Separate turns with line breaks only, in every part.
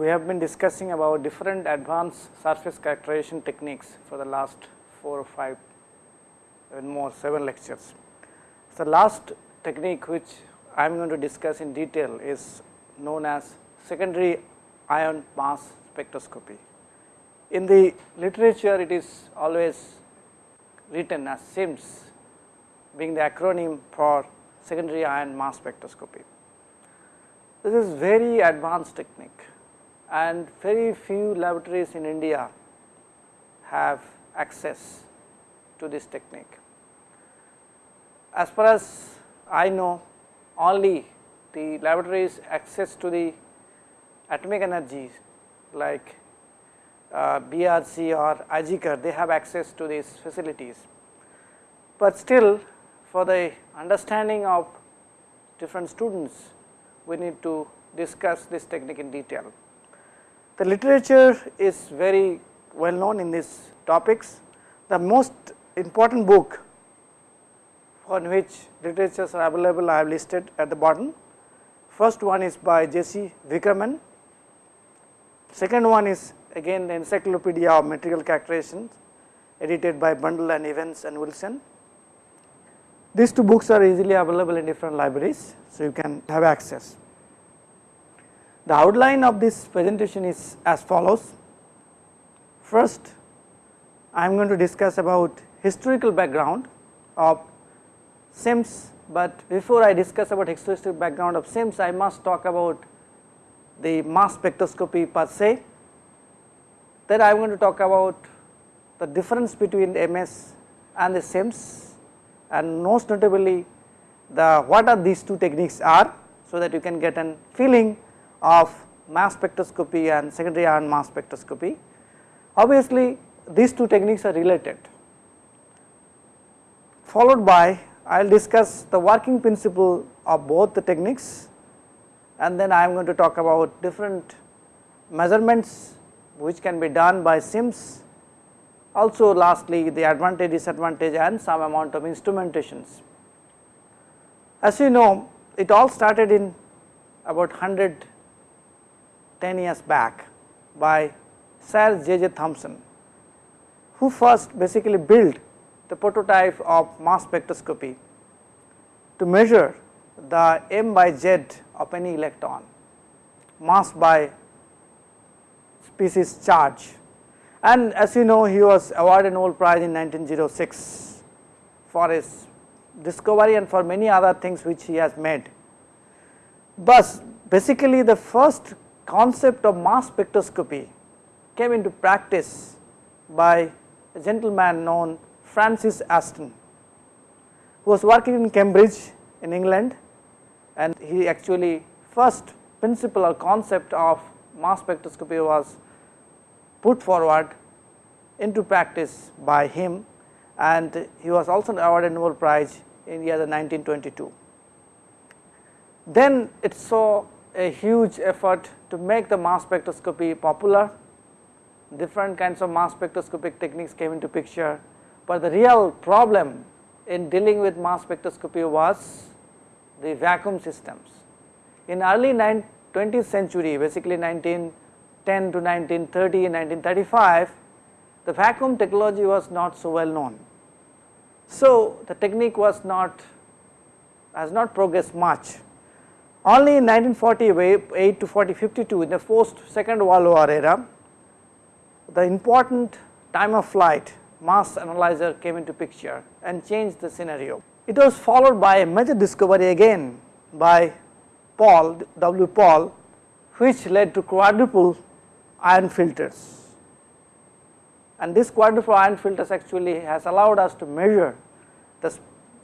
We have been discussing about different advanced surface characterization techniques for the last 4 or 5 even more 7 lectures. The last technique which I am going to discuss in detail is known as secondary ion mass spectroscopy. In the literature it is always written as SIMS being the acronym for secondary ion mass spectroscopy. This is very advanced technique and very few laboratories in India have access to this technique. As far as I know only the laboratories access to the atomic energies like uh, BARC or IGCAR they have access to these facilities. But still for the understanding of different students we need to discuss this technique in detail. The literature is very well known in these topics. The most important book on which literatures are available I have listed at the bottom. First one is by Jesse Wickerman, second one is again the Encyclopedia of Material Characterizations edited by Brundle and Evans and Wilson. These two books are easily available in different libraries, so you can have access. The outline of this presentation is as follows. First, I am going to discuss about historical background of SIMS, but before I discuss about historical background of SIMS, I must talk about the mass spectroscopy per se. Then I am going to talk about the difference between MS and the SIMS and most notably the what are these two techniques are, so that you can get an feeling of mass spectroscopy and secondary ion mass spectroscopy. Obviously, these two techniques are related. Followed by I will discuss the working principle of both the techniques and then I am going to talk about different measurements which can be done by SIMS. Also lastly the advantage, disadvantage and some amount of instrumentations. As you know it all started in about 100 10 years back by Sir J. J. Thomson, who first basically built the prototype of mass spectroscopy to measure the m by z of any electron, mass by species charge. And as you know, he was awarded Nobel Prize in 1906 for his discovery and for many other things which he has made. But basically the first concept of mass spectroscopy came into practice by a gentleman known Francis Aston, who was working in Cambridge in England and he actually first principle or concept of mass spectroscopy was put forward into practice by him and he was also awarded Nobel Prize in the year 1922. Then it saw a huge effort to make the mass spectroscopy popular. Different kinds of mass spectroscopic techniques came into picture, but the real problem in dealing with mass spectroscopy was the vacuum systems. In early 20th century, basically 1910 to 1930, 1935, the vacuum technology was not so well known. So, the technique was not has not progressed much only in 1948 to 40 52 in the post second world war era, the important time of flight mass analyzer came into picture and changed the scenario. It was followed by a major discovery again by Paul W. Paul which led to quadrupole ion filters and this quadrupole ion filters actually has allowed us to measure this,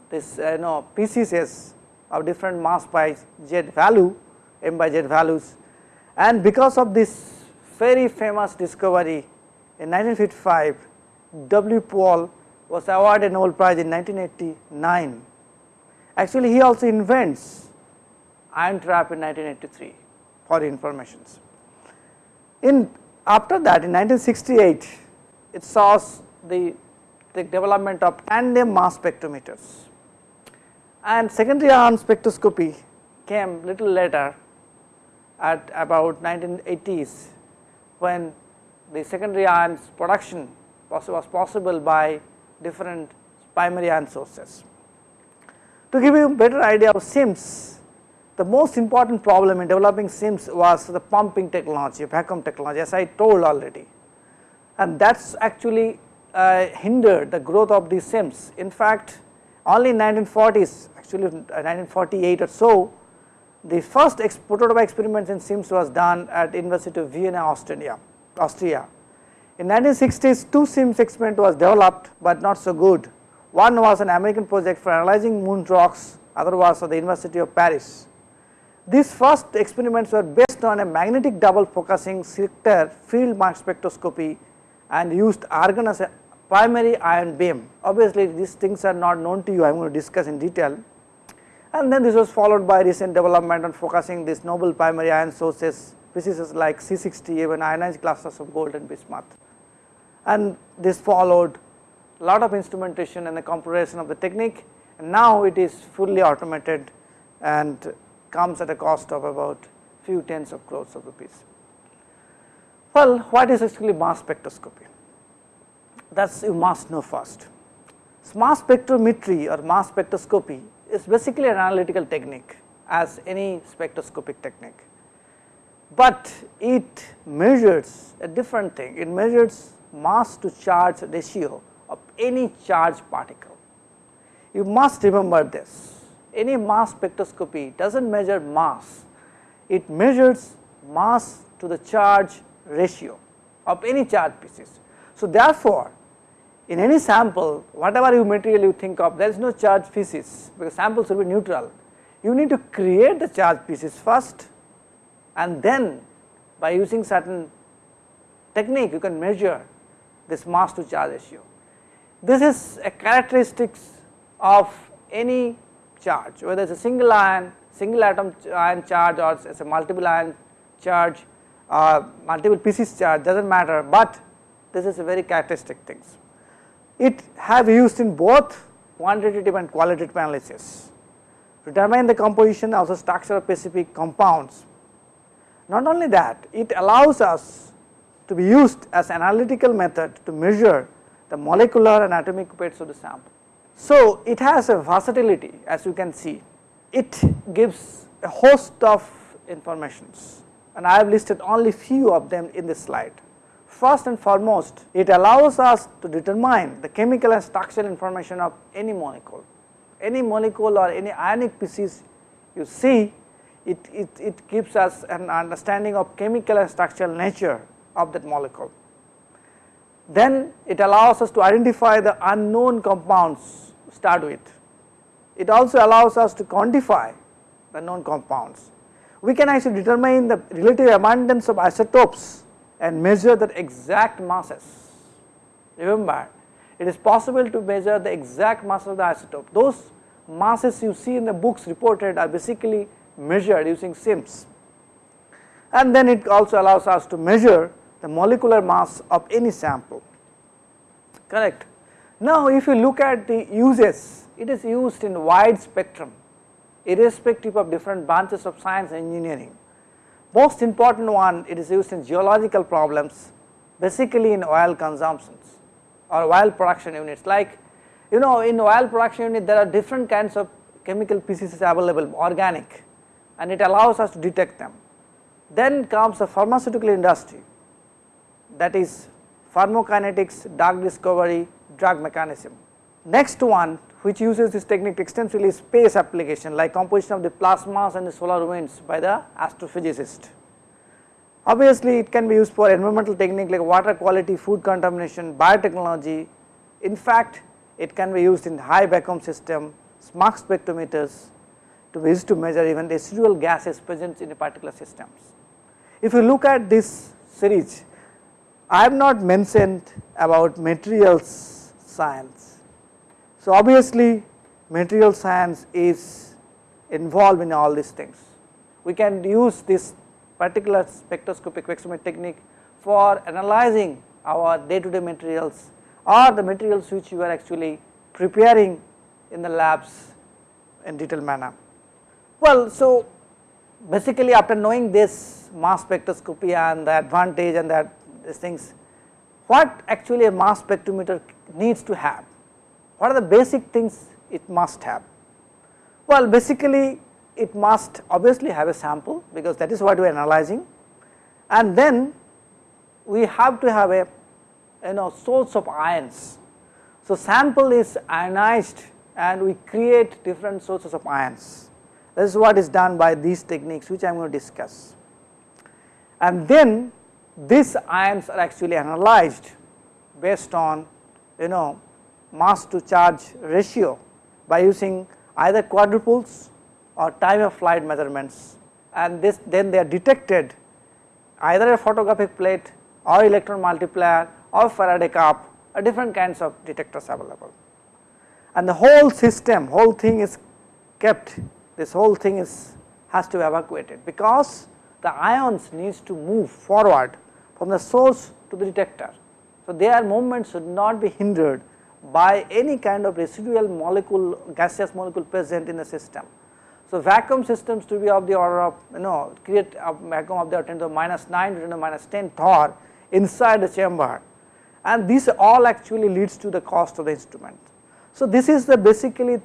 this uh, you know PCS of different mass by z value m by z values and because of this very famous discovery in 1955 W. Paul was awarded Nobel Prize in 1989. Actually he also invents ion trap in 1983 for informations. In after that in 1968 it saw the, the development of tandem mass spectrometers and secondary ion spectroscopy came little later at about 1980s when the secondary ions production was, possible by different primary ion sources. To give you a better idea of SIMS, the most important problem in developing SIMS was the pumping technology, vacuum technology as I told already and that is actually uh, hindered the growth of these SIMS. In fact, only in 1940s actually 1948 or so the first prototype experiments in SIMS was done at University of Vienna Austria. Austria. In 1960s two SIMS experiment was developed, but not so good. One was an American project for analyzing moon rocks, other was at the University of Paris. These first experiments were based on a magnetic double focusing sector field mass spectroscopy and used argon as a primary ion beam. Obviously, these things are not known to you, I am going to discuss in detail. And then this was followed by recent development on focusing these noble primary ion sources, species like C60, even ionized clusters of gold and bismuth. And this followed a lot of instrumentation and the computation of the technique and now it is fully automated and comes at a cost of about few tens of crores of rupees. Well, what is actually mass spectroscopy? That is you must know first. Mass spectrometry or mass spectroscopy is basically an analytical technique as any spectroscopic technique, but it measures a different thing, it measures mass to charge ratio of any charged particle. You must remember this, any mass spectroscopy does not measure mass, it measures mass to the charge ratio of any charge pieces. So, therefore, in any sample whatever you material you think of there is no charge pieces because samples will be neutral. You need to create the charge pieces first and then by using certain technique you can measure this mass to charge ratio. This is a characteristics of any charge whether it is a single ion, single atom ion charge or it is a multiple ion charge uh, multiple pieces charge does not matter, but this is a very characteristic things. It have used in both quantitative and qualitative analysis to determine the composition of the structure of specific compounds. Not only that, it allows us to be used as analytical method to measure the molecular and atomic weights of the sample. So, it has a versatility as you can see, it gives a host of informations and I have listed only few of them in this slide. First and foremost, it allows us to determine the chemical and structural information of any molecule. Any molecule or any ionic species you see, it, it, it gives us an understanding of chemical and structural nature of that molecule. Then it allows us to identify the unknown compounds start with. It also allows us to quantify the known compounds we can actually determine the relative abundance of isotopes and measure the exact masses. Remember, it is possible to measure the exact mass of the isotope. Those masses you see in the books reported are basically measured using SIMS. And then it also allows us to measure the molecular mass of any sample, correct. Now, if you look at the uses, it is used in wide spectrum irrespective of different branches of science and engineering. Most important one it is used in geological problems basically in oil consumptions or oil production units like you know in oil production unit there are different kinds of chemical pieces available organic and it allows us to detect them. Then comes the pharmaceutical industry that is pharmacokinetics, drug discovery, drug mechanism. Next one which uses this technique extensively space application like composition of the plasmas and the solar winds by the astrophysicist. Obviously, it can be used for environmental technique like water quality, food contamination, biotechnology. In fact, it can be used in high vacuum system, smart spectrometers to be used to measure even residual gases present in a particular systems. If you look at this series, I have not mentioned about materials science so, obviously material science is involved in all these things. We can use this particular spectroscopic technique for analyzing our day to day materials or the materials which you are actually preparing in the labs in detailed manner. Well, so basically after knowing this mass spectroscopy and the advantage and that these things, what actually a mass spectrometer needs to have? What are the basic things it must have? Well, basically it must obviously have a sample because that is what we are analyzing and then we have to have a you know source of ions. So, sample is ionized and we create different sources of ions. This is what is done by these techniques which I am going to discuss. And then these ions are actually analyzed based on you know mass to charge ratio by using either quadrupoles or time of flight measurements and this then they are detected either a photographic plate or electron multiplier or Faraday cup or different kinds of detectors available. And the whole system whole thing is kept this whole thing is has to be evacuated because the ions needs to move forward from the source to the detector. So, their movement should not be hindered by any kind of residual molecule gaseous molecule present in the system. So, vacuum systems to be of the order of you know create a vacuum of the order 10 to the minus 9 to the minus 10 Torr inside the chamber and this all actually leads to the cost of the instrument. So, this is the basically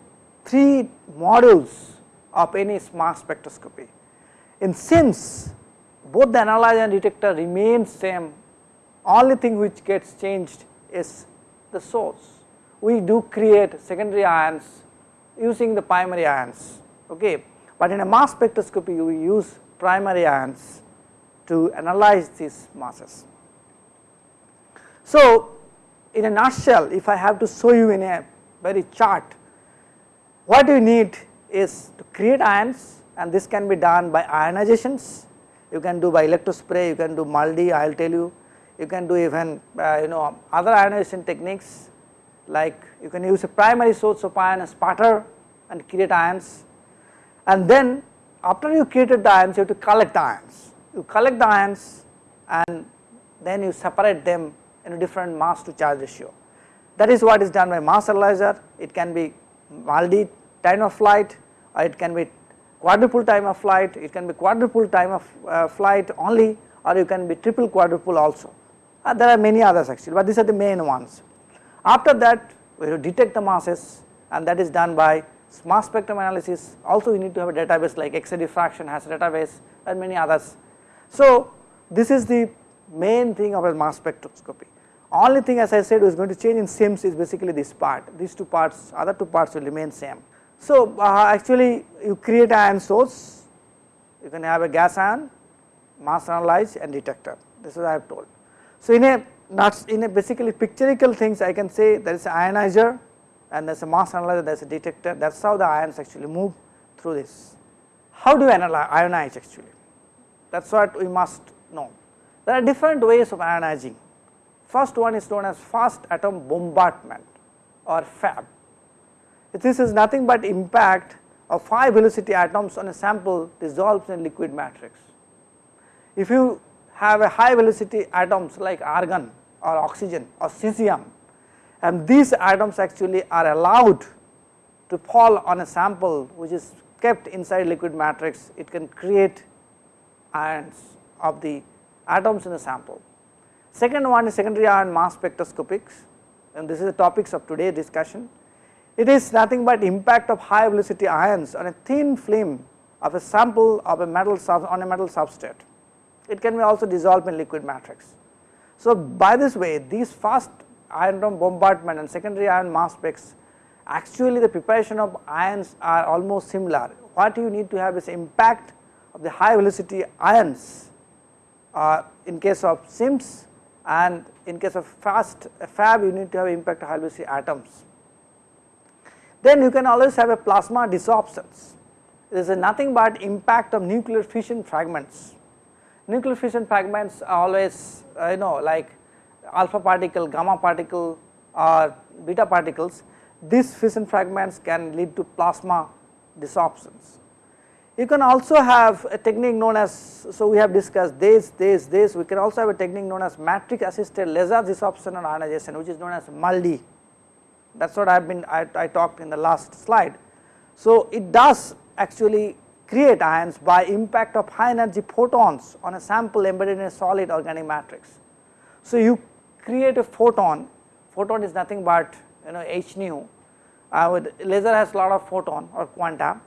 three modules of any mass spectroscopy. In SIMS both the analyzer and detector remain same only thing which gets changed is the source. We do create secondary ions using the primary ions okay. But in a mass spectroscopy we use primary ions to analyze these masses. So, in a nutshell if I have to show you in a very chart what you need is to create ions and this can be done by ionizations you can do by electrospray you can do MALDI I will tell you you can do even uh, you know other ionization techniques like you can use a primary source of ion a sputter and create ions and then after you created the ions you have to collect the ions. You collect the ions and then you separate them in a different mass to charge ratio. That is what is done by mass analyzer, it can be multi time of flight or it can be quadrupole time of flight, it can be quadrupole time of uh, flight only or you can be triple quadrupole also. Uh, there are many others actually, but these are the main ones. After that we will detect the masses and that is done by mass spectrum analysis also you need to have a database like X-ray diffraction has a database and many others. So, this is the main thing of a mass spectroscopy. Only thing as I said is going to change in SIMS is basically this part, these two parts, other two parts will remain same. So, uh, actually you create ion source, you can have a gas ion, mass analyze and detector, this is what I have told. So, in a not in a basically pictorial things I can say there is an ionizer and there is a mass analyzer, there is a detector, that is how the ions actually move through this. How do you analyze, ionize actually? That is what we must know. There are different ways of ionizing. First one is known as fast atom bombardment or FAB. This is nothing but impact of high velocity atoms on a sample dissolves in liquid matrix. If you have a high velocity atoms like argon or oxygen or cesium and these atoms actually are allowed to fall on a sample which is kept inside liquid matrix, it can create ions of the atoms in the sample. Second one is secondary ion mass spectroscopics and this is the topics of today's discussion. It is nothing but impact of high velocity ions on a thin film of a sample of a metal on a metal substrate. It can be also dissolved in liquid matrix. So, by this way these fast ion bombardment and secondary ion mass specs actually the preparation of ions are almost similar. What you need to have is impact of the high velocity ions uh, in case of SIMS and in case of fast FAB you need to have impact of high velocity atoms. Then you can always have a plasma desorptions. This is nothing but impact of nuclear fission fragments. Nuclear fission fragments are always uh, you know like alpha particle, gamma particle or beta particles, these fission fragments can lead to plasma desorptions. You can also have a technique known as, so we have discussed this, this, this, we can also have a technique known as matrix assisted laser desorption and ionization which is known as MALDI. That is what I have been, I, I talked in the last slide. So, it does actually create ions by impact of high energy photons on a sample embedded in a solid organic matrix. So, you create a photon, photon is nothing but you know h nu, uh, with laser has a lot of photon or quanta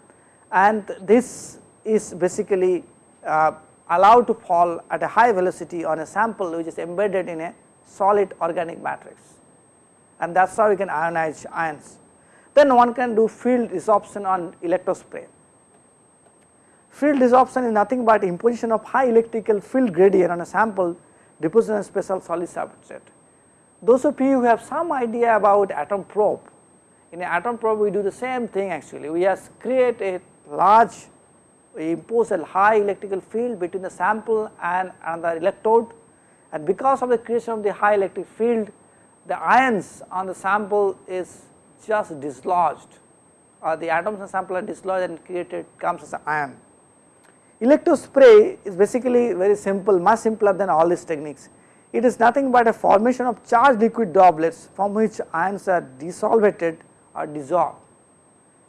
and this is basically uh, allowed to fall at a high velocity on a sample which is embedded in a solid organic matrix and that is how you can ionize ions. Then one can do field desorption on electrospray. Field desorption is nothing but imposition of high electrical field gradient on a sample deposited in a special solid substrate. Those of you who have some idea about atom probe, in an atom probe we do the same thing actually, we just create a large, we impose a high electrical field between the sample and another electrode and because of the creation of the high electric field, the ions on the sample is just dislodged or the atoms in the sample are dislodged and created comes as an ion. Electrospray is basically very simple, much simpler than all these techniques. It is nothing but a formation of charged liquid droplets from which ions are desolvated or dissolved.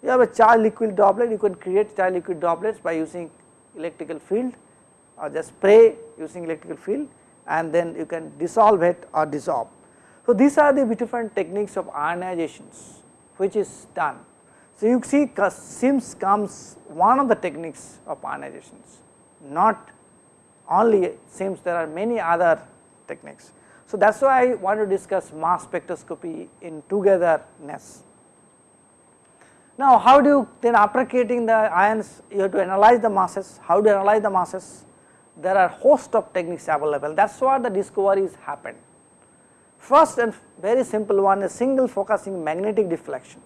You have a charged liquid droplet, you can create charged liquid droplets by using electrical field or just spray using electrical field and then you can dissolve it or dissolve. So, these are the different techniques of ionizations which is done. So, you see SIMS comes one of the techniques of ionizations, not only SIMS there are many other techniques. So, that is why I want to discuss mass spectroscopy in togetherness. Now, how do you then after creating the ions you have to analyze the masses, how do you analyze the masses? There are host of techniques available that is why the discoveries happen. First and very simple one is single focusing magnetic deflection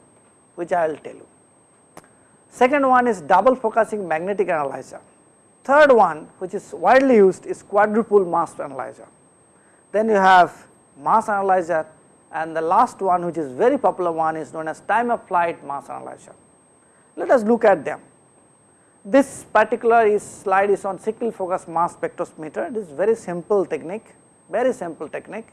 which I will tell you. Second one is double focusing magnetic analyzer. Third one which is widely used is quadrupole mass analyzer. Then you have mass analyzer and the last one which is very popular one is known as time of flight mass analyzer. Let us look at them. This particular is slide is on single focus mass spectrometer. This is very simple technique, very simple technique.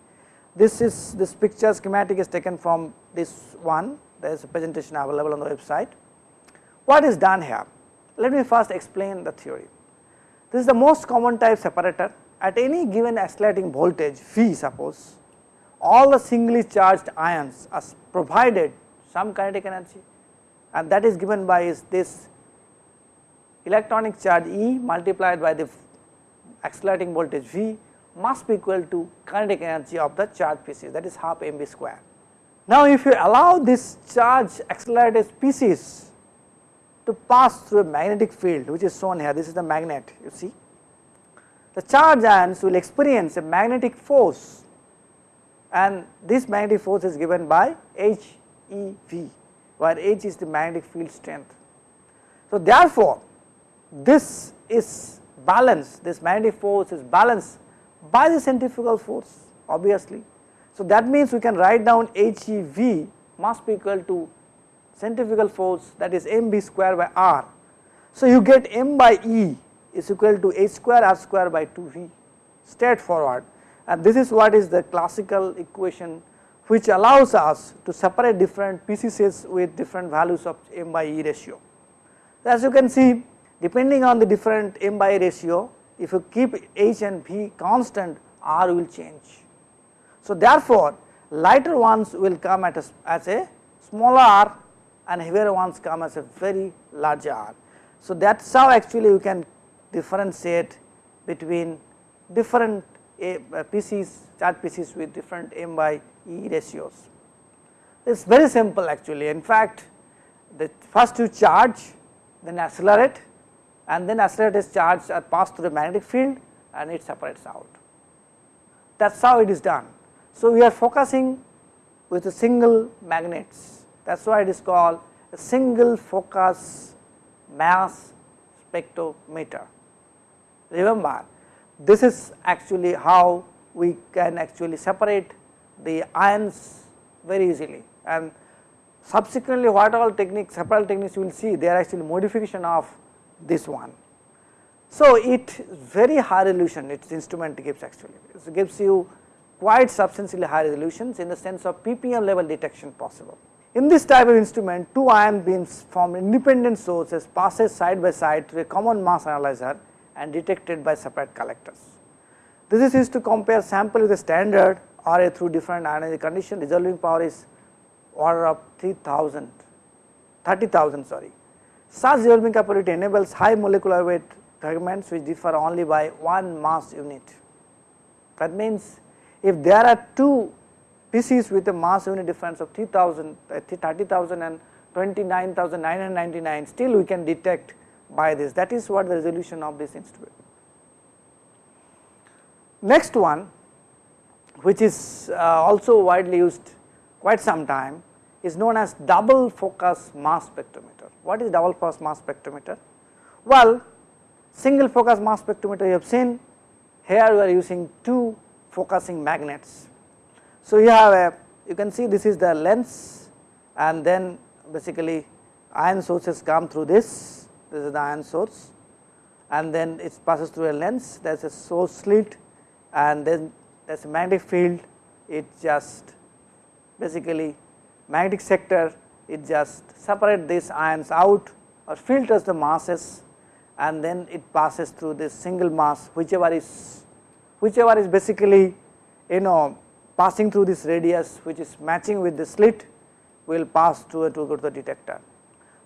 This is this picture schematic is taken from this one there is a presentation available on the website. What is done here? Let me first explain the theory. This is the most common type separator at any given accelerating voltage V suppose all the singly charged ions are provided some kinetic energy and that is given by is this electronic charge E multiplied by the accelerating voltage V must be equal to kinetic energy of the charge pieces that is half mv square. Now, if you allow this charge accelerated species to pass through a magnetic field which is shown here, this is the magnet you see. The charge ions will experience a magnetic force and this magnetic force is given by H E V where H is the magnetic field strength. So, therefore, this is balanced, this magnetic force is balanced by the centrifugal force obviously so, that means we can write down HEV must be equal to centrifugal force that is mb square by r. So, you get m by E is equal to h square r square by 2v straightforward and this is what is the classical equation which allows us to separate different PCCs with different values of m by E ratio. As you can see depending on the different m by E ratio if you keep h and v constant r will change so, therefore, lighter ones will come at a, as a smaller r and heavier ones come as a very larger r. So, that is how actually you can differentiate between different a, uh, PCs charge PCs with different m by e ratios. It is very simple actually in fact the first you charge then accelerate and then accelerated charge are passed through the magnetic field and it separates out. That is how it is done. So, we are focusing with a single magnets that is why it is called a single focus mass spectrometer. Remember this is actually how we can actually separate the ions very easily and subsequently what all techniques several techniques you will see they are actually modification of this one. So, it very high resolution its instrument gives actually it gives you quite substantially high resolutions in the sense of ppm level detection possible. In this type of instrument, two ion beams from independent sources passes side by side through a common mass analyzer and detected by separate collectors. This is used to compare sample with a standard array through different ionizing condition, resolving power is order of 3000, 30,000 sorry. Such resolving capability enables high molecular weight fragments which differ only by one mass unit. That means, if there are two species with a mass unit difference of 3000, uh, 30,000 and 29,999 still we can detect by this that is what the resolution of this instrument. Next one which is uh, also widely used quite some time is known as double focus mass spectrometer. What is double focus mass spectrometer? Well, single focus mass spectrometer you have seen here we are using two focusing magnets. So, you have a you can see this is the lens and then basically ion sources come through this, this is the ion source and then it passes through a lens, there is a source slit and then there is a magnetic field, it just basically magnetic sector, it just separate these ions out or filters the masses and then it passes through this single mass whichever is whichever is basically you know passing through this radius which is matching with the slit will pass through to go to the detector.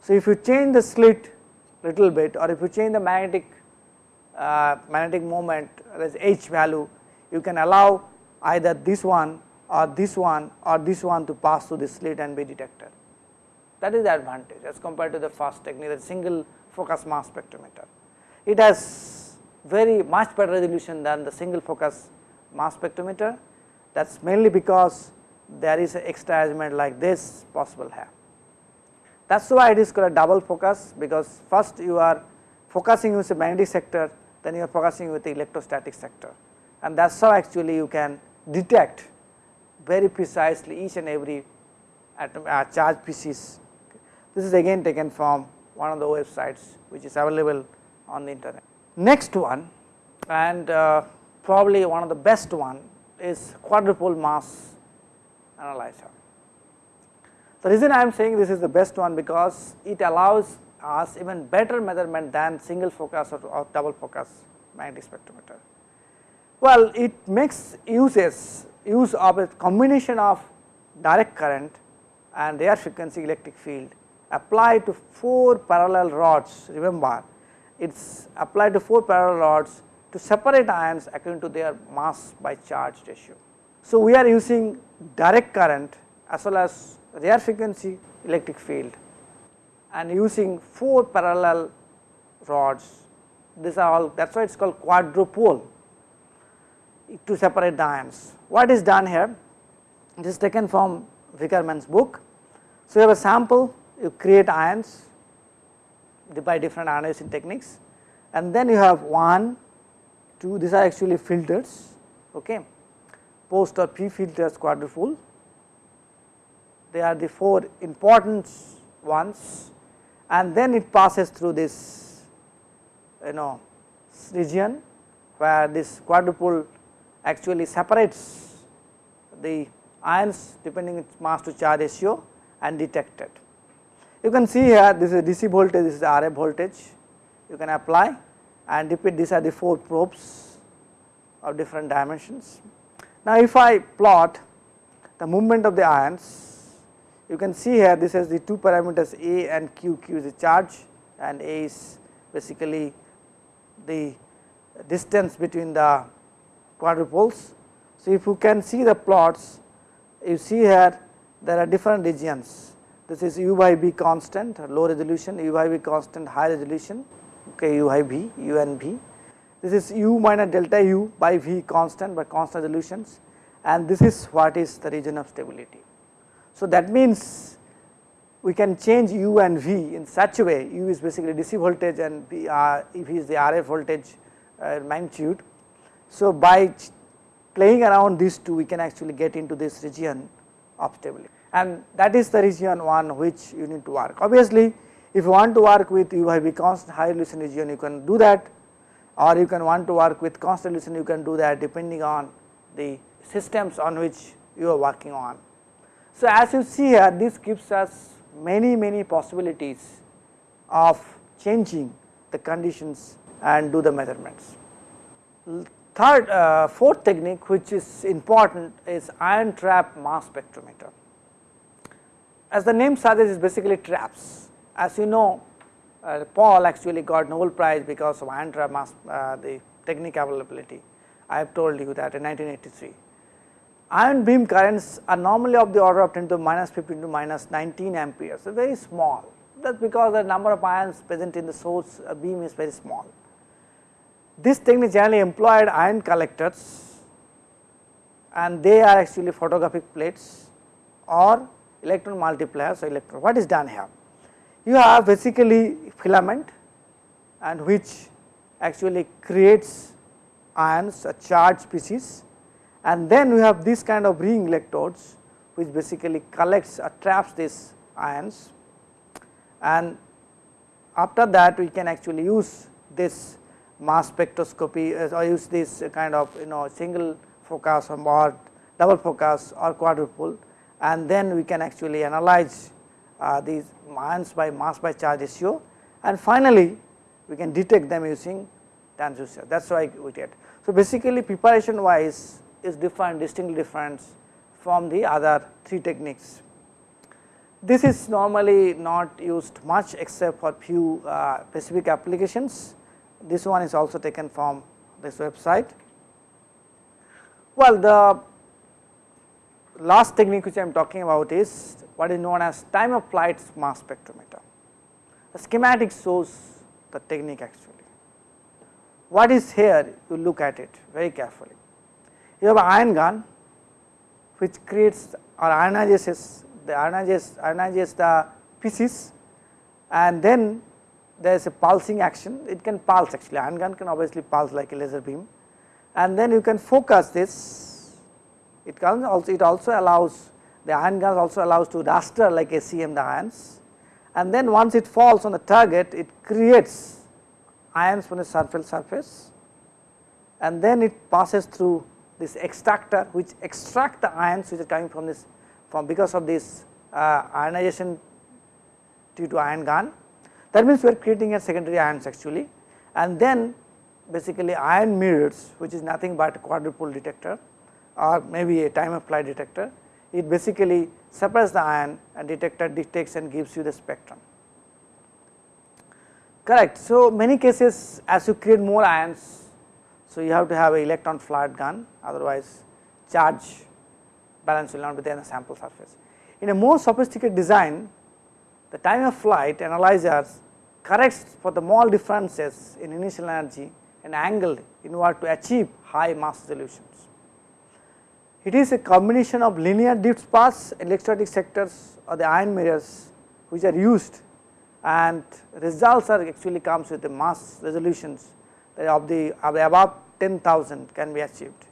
So, if you change the slit little bit or if you change the magnetic uh, magnetic moment as h value you can allow either this one or this one or this one to pass through the slit and be detected. That is the advantage as compared to the first technique the single focus mass spectrometer. It has very much better resolution than the single focus mass spectrometer that is mainly because there is an extra arrangement like this possible here. That is why it is called a double focus because first you are focusing with the magnetic sector then you are focusing with the electrostatic sector and that is how actually you can detect very precisely each and every atom uh, charge species. This is again taken from one of the websites which is available on the internet. Next one and uh, probably one of the best one is quadrupole mass analyzer. The reason I am saying this is the best one because it allows us even better measurement than single focus or, or double focus magnetic spectrometer. Well, it makes uses use of a combination of direct current and radio frequency electric field applied to 4 parallel rods remember it is applied to 4 parallel rods to separate ions according to their mass by charge ratio. So, we are using direct current as well as radio frequency electric field and using 4 parallel rods these are all that is why it is called quadrupole to separate the ions. What is done here? This is taken from Vickerman's book. So, you have a sample you create ions by different ionization techniques. And then you have 1, 2 these are actually filters okay? Post or p filters quadrupole they are the four important ones. And then it passes through this you know region where this quadrupole actually separates the ions depending its mass to charge ratio and detected. You can see here this is DC voltage, this is RF voltage you can apply and repeat these are the 4 probes of different dimensions. Now, if I plot the movement of the ions, you can see here this is the two parameters A and Q, Q is the charge and A is basically the distance between the quadrupoles. So, if you can see the plots, you see here there are different regions. This is u by b constant low resolution, u by b constant high resolution okay, u i v, u and v. This is u minus delta u by v constant by constant resolutions and this is what is the region of stability. So, that means we can change u and v in such a way u is basically DC voltage and v, uh, v is the RF voltage uh, magnitude. So, by playing around these two we can actually get into this region of stability and that is the region one which you need to work. Obviously, if you want to work with u by v constant high resolution region you can do that or you can want to work with constant resolution you can do that depending on the systems on which you are working on. So, as you see here this gives us many many possibilities of changing the conditions and do the measurements. Third, uh, fourth technique which is important is ion trap mass spectrometer. As the name suggests is basically traps. As you know uh, Paul actually got Nobel prize because of ion trap mass uh, the technique availability. I have told you that in 1983. Ion beam currents are normally of the order of 10 to minus 15 to minus 19 amperes, so very small. That is because the number of ions present in the source uh, beam is very small. This technique generally employed ion collectors and they are actually photographic plates or electron multipliers. So, electron what is done here? You have basically filament and which actually creates ions a charged species and then we have this kind of ring electrodes which basically collects or traps these ions and after that we can actually use this mass spectroscopy uh, or use this kind of you know single focus or double focus or quadrupole and then we can actually analyze uh, these ions by mass by charge ratio and finally we can detect them using transducer that is why we get. So, basically preparation wise is different distinctly different from the other three techniques. This is normally not used much except for few uh, specific applications. This one is also taken from this website. Well, the last technique which I am talking about is what is known as time of flight mass spectrometer. The schematic shows the technique actually. What is here you look at it very carefully. You have an ion gun which creates or ionizes the ionizes, ionizes the pieces and then there is a pulsing action it can pulse actually ion gun can obviously pulse like a laser beam and then you can focus this it can also it also allows the ion gun also allows to raster like SEM the ions and then once it falls on the target it creates ions from the surface surface. And then it passes through this extractor which extract the ions which are coming from this from because of this uh, ionization due to ion gun. That means we are creating a secondary ions actually. And then basically ion mirrors which is nothing but a quadrupole detector or maybe a time flight detector it basically separates the ion and detector detects and gives you the spectrum correct. So, many cases as you create more ions so you have to have a electron flood gun otherwise charge balance will not be there in the sample surface. In a more sophisticated design the time of flight analyzers corrects for the small differences in initial energy and angle in order to achieve high mass resolutions. It is a combination of linear drift paths, electrostatic sectors or the ion mirrors which are used and results are actually comes with the mass resolutions of the, of the above 10,000 can be achieved.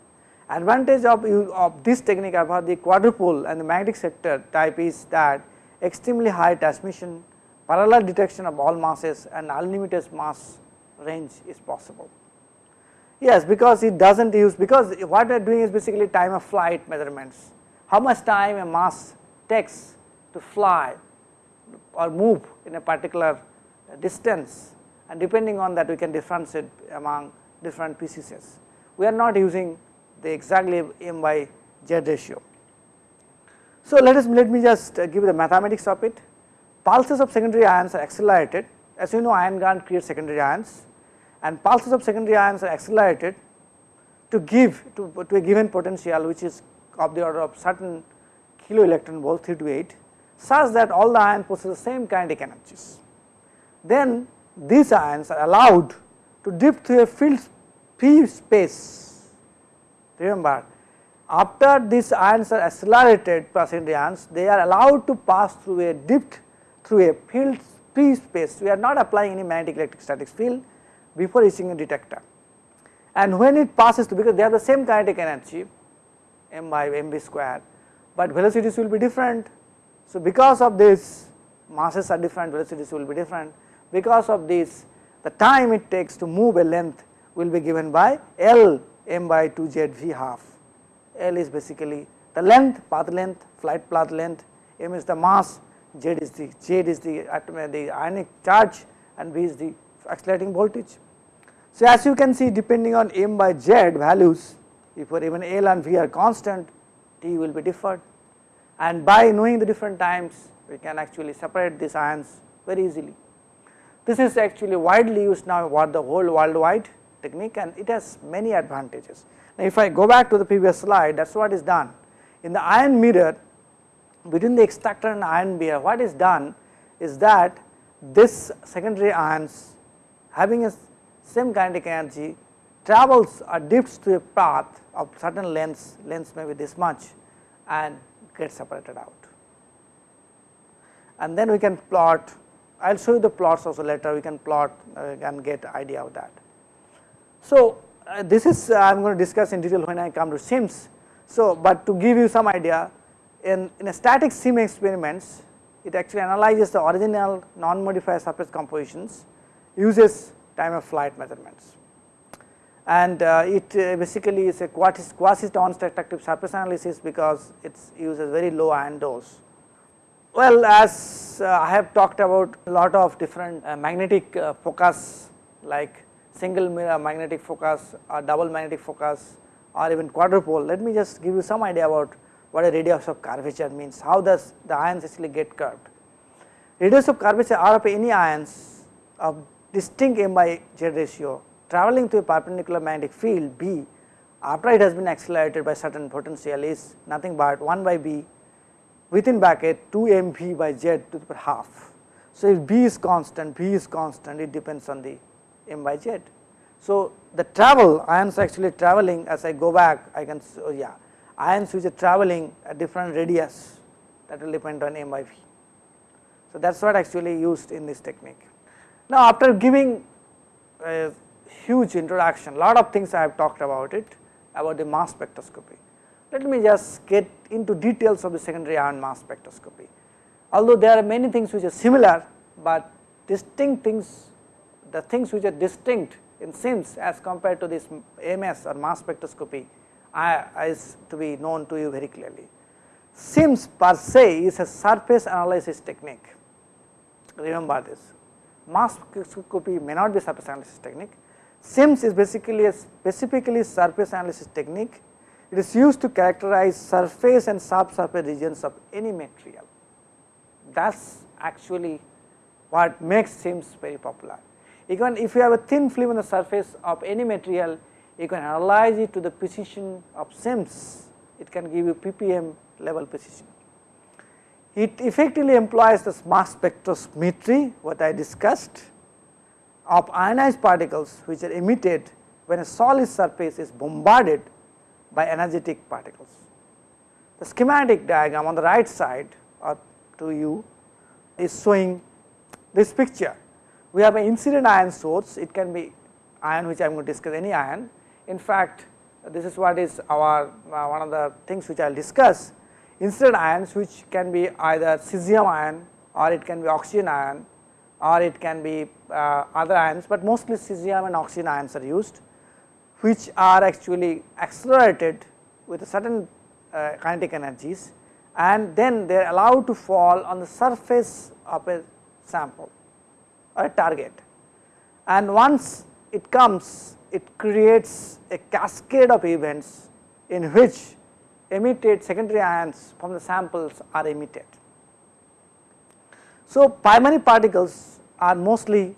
Advantage of, of this technique about the quadrupole and the magnetic sector type is that extremely high transmission, parallel detection of all masses and unlimited mass range is possible. Yes, because it does not use because what we are doing is basically time of flight measurements. How much time a mass takes to fly or move in a particular distance and depending on that we can differentiate among different pieces. We are not using the exactly m by z ratio. So, let us let me just uh, give the mathematics of it. Pulses of secondary ions are accelerated as you know ion gun creates secondary ions and pulses of secondary ions are accelerated to give to, to a given potential which is of the order of certain kilo electron volt 3 to 8 such that all the ions possess the same kinetic energies. Then these ions are allowed to dip through a field free space. Remember after these ions are accelerated secondary ions they are allowed to pass through a dipped through a field free space. We are not applying any magnetic electric statics field before reaching a detector. And when it passes through because they have the same kinetic energy m by m v square, but velocities will be different. So, because of this masses are different velocities will be different. Because of this the time it takes to move a length will be given by L m by 2 z v half. L is basically the length path length flight path length. M is the mass z is the z is the atom the ionic charge and v is the accelerating voltage. So, as you can see depending on m by z values if for even L and V are constant T will be differed and by knowing the different times we can actually separate these ions very easily. This is actually widely used now what the whole worldwide technique and it has many advantages. Now, if I go back to the previous slide that is what is done in the ion mirror between the extractor and ion mirror what is done is that this secondary ions having a same kinetic energy travels or dips to a path of certain lengths, lengths may be this much and get separated out. And then we can plot, I will show you the plots also later, we can plot uh, and get idea of that. So, uh, this is uh, I am going to discuss in detail when I come to SIMS. So, but to give you some idea in, in a static SIM experiments it actually analyzes the original non-modified surface compositions uses time of flight measurements and uh, it uh, basically is a quasi, quasi non-destructive surface analysis because it uses very low ion dose. Well as uh, I have talked about a lot of different uh, magnetic uh, focus like single mirror magnetic focus or double magnetic focus or even quadrupole, let me just give you some idea about what a radius of curvature means, how does the ions actually get curved. Radius of curvature are of any ions of distinct m by z ratio traveling through a perpendicular magnetic field B after it has been accelerated by certain potential is nothing but 1 by B within bracket 2 m v by z to the power half. So, if B is constant, B is constant it depends on the m by z. So, the travel ions actually traveling as I go back I can oh yeah ions which are traveling at different radius that will depend on m by v. So, that is what actually used in this technique. Now, after giving uh, huge introduction, lot of things I have talked about it about the mass spectroscopy. Let me just get into details of the secondary ion mass spectroscopy. Although there are many things which are similar, but distinct things, the things which are distinct in SIMS as compared to this MS or mass spectroscopy is to be known to you very clearly. SIMS per se is a surface analysis technique, remember this. Mass spectroscopy may not be surface analysis technique, SIMS is basically a specifically surface analysis technique. It is used to characterize surface and subsurface regions of any material. That is actually what makes SIMS very popular. Even if you have a thin film on the surface of any material, you can analyze it to the precision of SIMS. It can give you ppm level precision. It effectively employs the mass spectrometry what I discussed of ionized particles which are emitted when a solid surface is bombarded by energetic particles. The schematic diagram on the right side or to you is showing this picture. We have an incident ion source, it can be ion which I am going to discuss any ion. In fact, this is what is our uh, one of the things which I will discuss incident ions which can be either cesium ion or it can be oxygen ion or it can be uh, other ions, but mostly cesium and oxygen ions are used which are actually accelerated with certain uh, kinetic energies and then they are allowed to fall on the surface of a sample or a target. And once it comes it creates a cascade of events in which emitted secondary ions from the samples are emitted. So, primary particles are mostly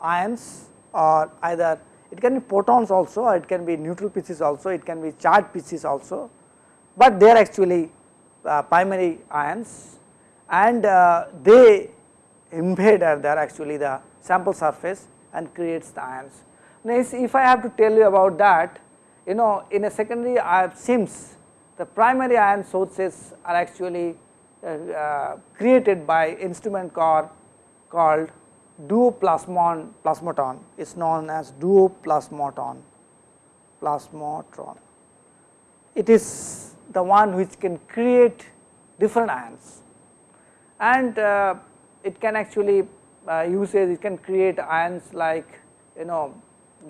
ions or either it can be protons also or it can be neutral pieces also, it can be charged pieces also, but they are actually uh, primary ions and uh, they invade or they actually the sample surface and creates the ions. Now, if I have to tell you about that, you know in a secondary uh, SIMS the primary ion sources are actually uh, uh, created by instrument core called duoplasmon plasmaton is known as duoplasmatron plasmatron. It is the one which can create different ions. And uh, it can actually uh, uses it can create ions like you know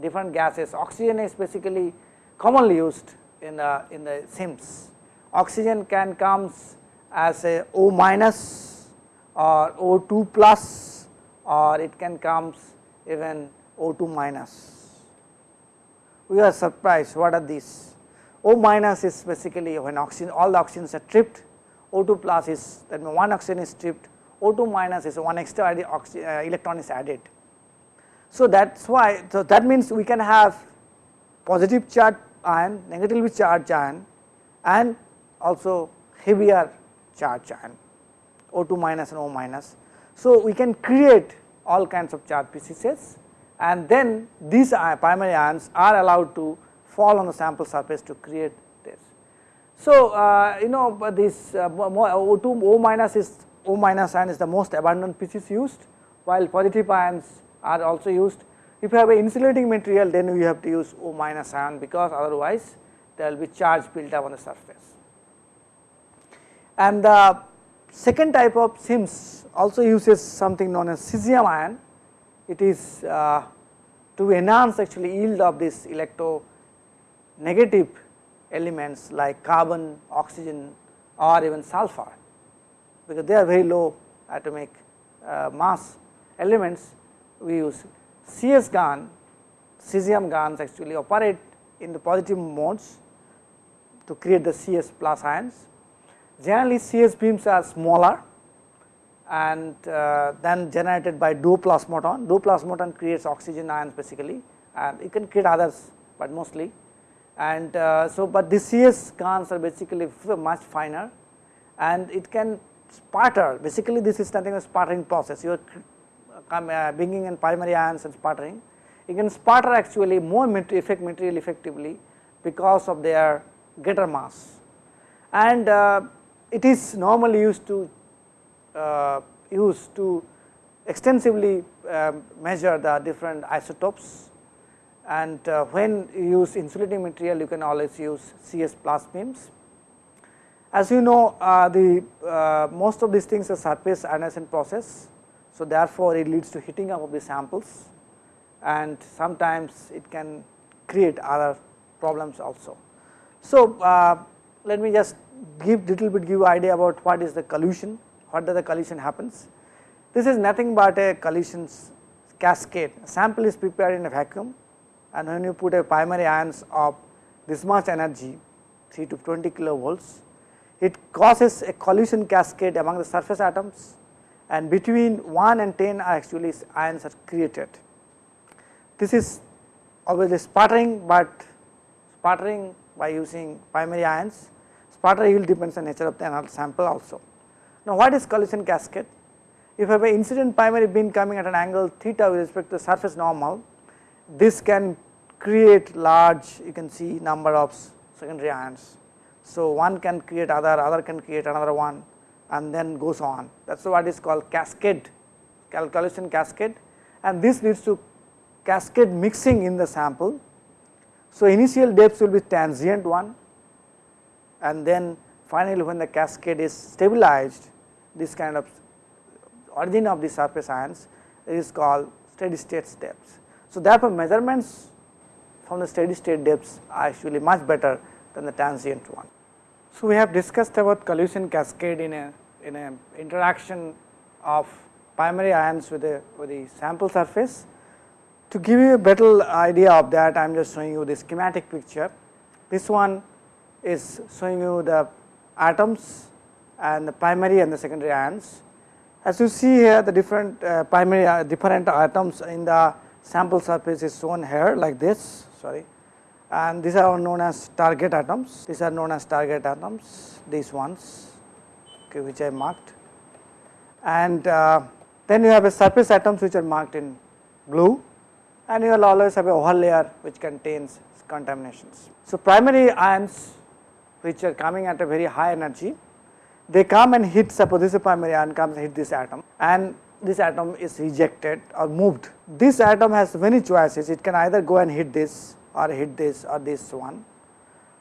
different gases. Oxygen is basically commonly used in the in the SIMS oxygen can comes as a O minus or O2 plus or it can comes even O2 minus. We are surprised what are these? O minus is basically when oxygen all the oxygens are tripped, O2 plus is that one oxygen is tripped, O2 minus is one extra uh, electron is added. So, that is why so that means we can have positive charge ion, negatively charged ion and also heavier charge ion O2 minus and O minus. So, we can create all kinds of charge pieces and then these primary ions are allowed to fall on the sample surface to create this. So, uh, you know this uh, O2 O minus is O minus ion is the most abundant species used while positive ions are also used. If you have an insulating material then we have to use O minus ion because otherwise there will be charge built up on the surface. And the second type of SIMS also uses something known as cesium ion. It is uh, to enhance actually yield of this electro negative elements like carbon, oxygen or even sulfur because they are very low atomic uh, mass elements we use CS gun, cesium guns actually operate in the positive modes to create the CS plus ions. Generally CS beams are smaller and uh, then generated by. Doped plasmon creates oxygen ions basically and it can create others, but mostly and uh, so but the CS guns are basically much finer and it can sputter basically this is nothing a sputtering process you are uh, bringing in primary ions and sputtering. You can sputter actually more material effect material effectively because of their greater mass and uh, it is normally used to uh, to extensively um, measure the different isotopes and uh, when you use insulating material you can always use CS plus beams as you know uh, the uh, most of these things are surface ionization process. So, therefore, it leads to heating up of the samples and sometimes it can create other problems also. So, uh, let me just give little bit give idea about what is the collision, what does the collision happens. This is nothing but a collisions cascade, a sample is prepared in a vacuum and when you put a primary ions of this much energy 3 to 20 kilovolts it causes a collision cascade among the surface atoms and between 1 and 10 are actually ions are created. This is obviously sputtering, but sputtering by using primary ions, sputter yield depends on nature of the sample also. Now, what is collision cascade? If you have an incident primary beam coming at an angle theta with respect to surface normal, this can create large you can see number of secondary ions so, one can create other, other can create another one and then goes on that is what is called cascade calculation cascade and this leads to cascade mixing in the sample. So, initial depths will be transient one and then finally when the cascade is stabilized this kind of origin of the surface ions is called steady state depths. So, therefore, measurements from the steady state depths are actually much better than the transient one. So, we have discussed about collision cascade in a in a interaction of primary ions with the with the sample surface. To give you a better idea of that I am just showing you the schematic picture. This one is showing you the atoms and the primary and the secondary ions. As you see here the different uh, primary uh, different atoms in the sample surface is shown here like this sorry and these are known as target atoms, these are known as target atoms, these ones okay, which I marked. And uh, then you have a surface atoms which are marked in blue and you will always have a whole layer which contains contaminations. So, primary ions which are coming at a very high energy, they come and hit suppose this primary ion comes and hit this atom and this atom is rejected or moved. This atom has many choices, it can either go and hit this or hit this or this one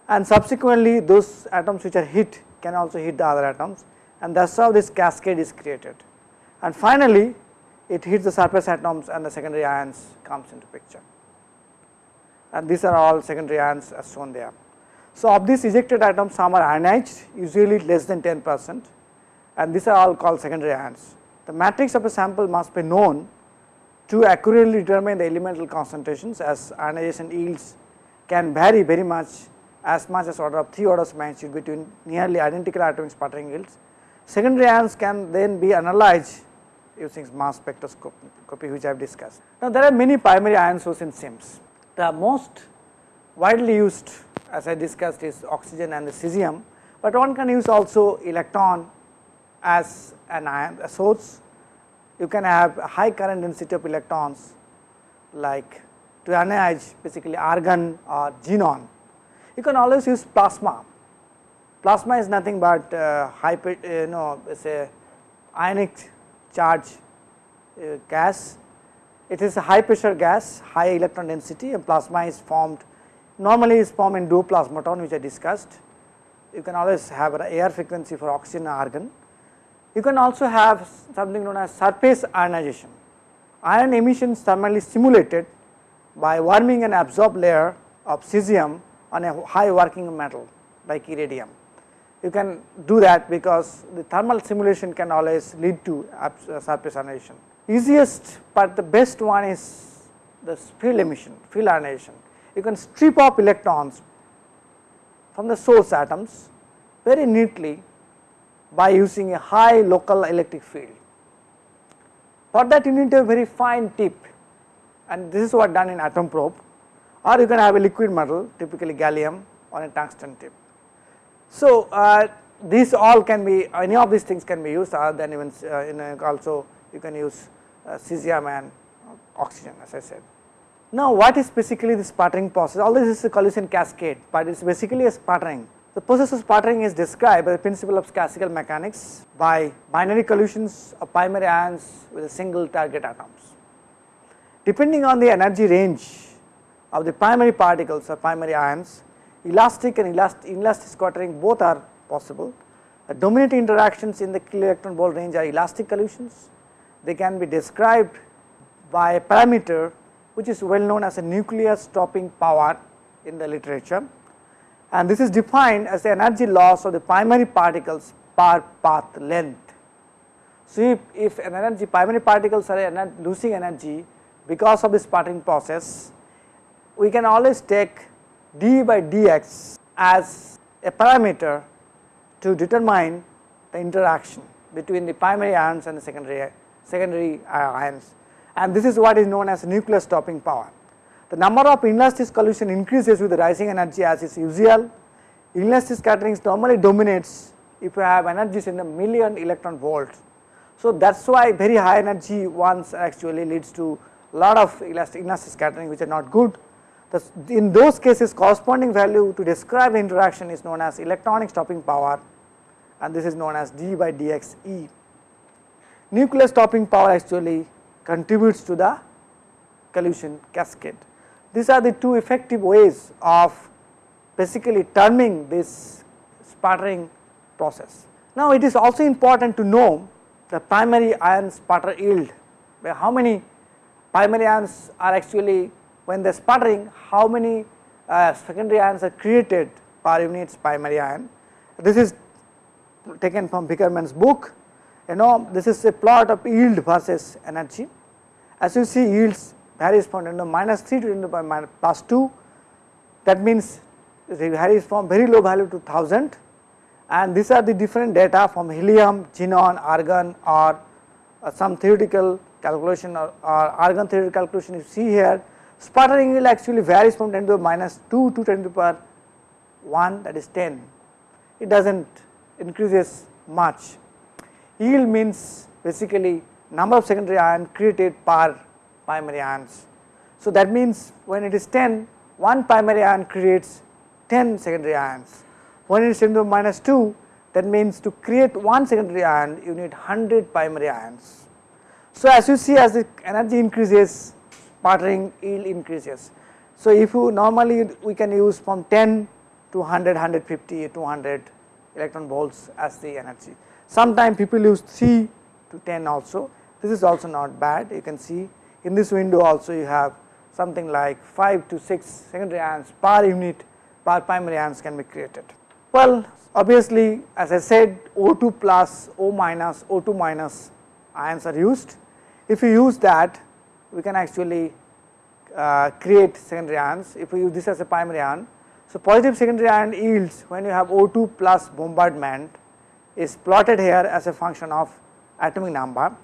and subsequently those atoms which are hit can also hit the other atoms and that is how this cascade is created. And finally, it hits the surface atoms and the secondary ions comes into picture and these are all secondary ions as shown there. So, of these ejected atoms some are ionized usually less than 10 percent and these are all called secondary ions. The matrix of a sample must be known to accurately determine the elemental concentrations as ionization yields can vary very much as much as order of 3 orders of magnitude between nearly identical atomic sputtering yields. Secondary ions can then be analyzed using mass spectroscopy which I have discussed. Now, there are many primary ion sources in SIMS. The most widely used as I discussed is oxygen and the cesium, but one can use also electron as an ion a source. You can have a high current density of electrons like to ionize basically argon or xenon. You can always use plasma. Plasma is nothing but uh, high you know say ionic charge uh, gas. It is a high pressure gas, high electron density and plasma is formed normally is formed in duoplasmatron which I discussed. You can always have an air frequency for oxygen and argon. You can also have something known as surface ionization. Ion emission is thermally simulated by warming an absorbed layer of cesium on a high working metal like iridium you can do that because the thermal simulation can always lead to uh, surface ionization. Easiest but the best one is the field emission, field ionization. You can strip off electrons from the source atoms very neatly by using a high local electric field. For that you need a very fine tip and this is what done in atom probe or you can have a liquid metal typically gallium on a tungsten tip. So, uh, these all can be any of these things can be used other than even uh, also you can use uh, cesium and oxygen as I said. Now, what is basically the sputtering process? All this is a collision cascade, but it is basically a sputtering. The process of sputtering is described by the principle of classical mechanics by binary collisions of primary ions with a single target atoms. Depending on the energy range of the primary particles or primary ions, elastic and inelastic scattering both are possible. The dominating interactions in the electron volt range are elastic collisions. They can be described by a parameter which is well known as a nuclear stopping power in the literature and this is defined as the energy loss of the primary particles per path length. So, if, if an energy primary particles are losing energy because of the sputtering process, we can always take d by dx as a parameter to determine the interaction between the primary ions and the secondary secondary uh, ions and this is what is known as nuclear stopping power. The number of inelastic collision increases with the rising energy as is usual. Inelastic scattering normally dominates if you have energies in the million electron volts. So, that is why very high energy ones actually leads to lot of elastic, inelastic scattering which are not good the, in those cases corresponding value to describe the interaction is known as electronic stopping power and this is known as d by dx e. Nuclear stopping power actually contributes to the collision cascade. These are the two effective ways of basically terming this sputtering process. Now, it is also important to know the primary ion sputter yield, where how many primary ions are actually when they are sputtering how many uh, secondary ions are created per unit primary ion. This is taken from Vickerman's book you know this is a plot of yield versus energy. As you see yields varies from you know, minus 3 to 10 to the minus plus 2 that means varies from very low value to 1000 and these are the different data from helium, xenon, argon or uh, some theoretical calculation or, or argon theoretical calculation you see here Sputtering will actually varies from 10 to the minus 2 to 10 to the power 1 that is 10. It does not increases much. Yield means basically number of secondary ion created per primary ions. So, that means when it is 10, one primary ion creates 10 secondary ions. When it is 10 to the minus 2, that means to create one secondary ion you need 100 primary ions. So, as you see as the energy increases sputtering yield increases. So, if you normally we can use from 10 to 100, 150, 200 electron volts as the energy. Sometimes people use 3 to 10 also, this is also not bad. You can see in this window also you have something like 5 to 6 secondary ions per unit per primary ions can be created. Well, obviously as I said O2 plus O minus O2 minus ions are used. If you use that we can actually uh, create secondary ions if we use this as a primary ion. So, positive secondary ion yields when you have O2 plus bombardment is plotted here as a function of atomic number.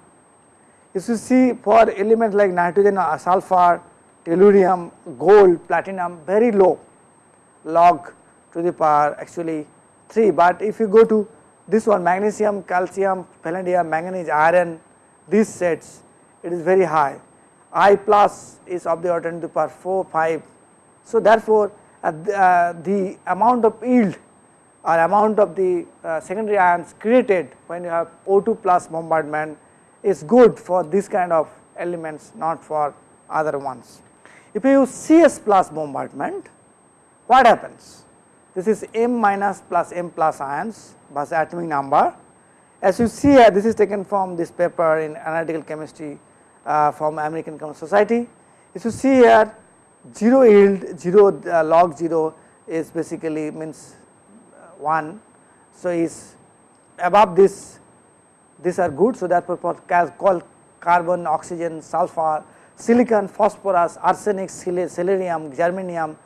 If you see for elements like nitrogen sulfur, tellurium, gold, platinum very low log to the power actually 3, but if you go to this one magnesium, calcium, palladium, manganese, iron these sets it is very high I plus is of the order 10 to the power 4, 5. So, therefore, uh, the, uh, the amount of yield or amount of the uh, secondary ions created when you have O2 plus bombardment is good for this kind of elements not for other ones. If you use CS plus bombardment what happens? This is M minus plus M plus ions plus atomic number. As you see here this is taken from this paper in analytical chemistry uh, from American Chemical Society. If you see here 0 yield 0 uh, log 0 is basically means uh, 1. So, is above this these are good. So, therefore, for carbon, oxygen, sulfur, silicon, phosphorus, arsenic, selenium, germanium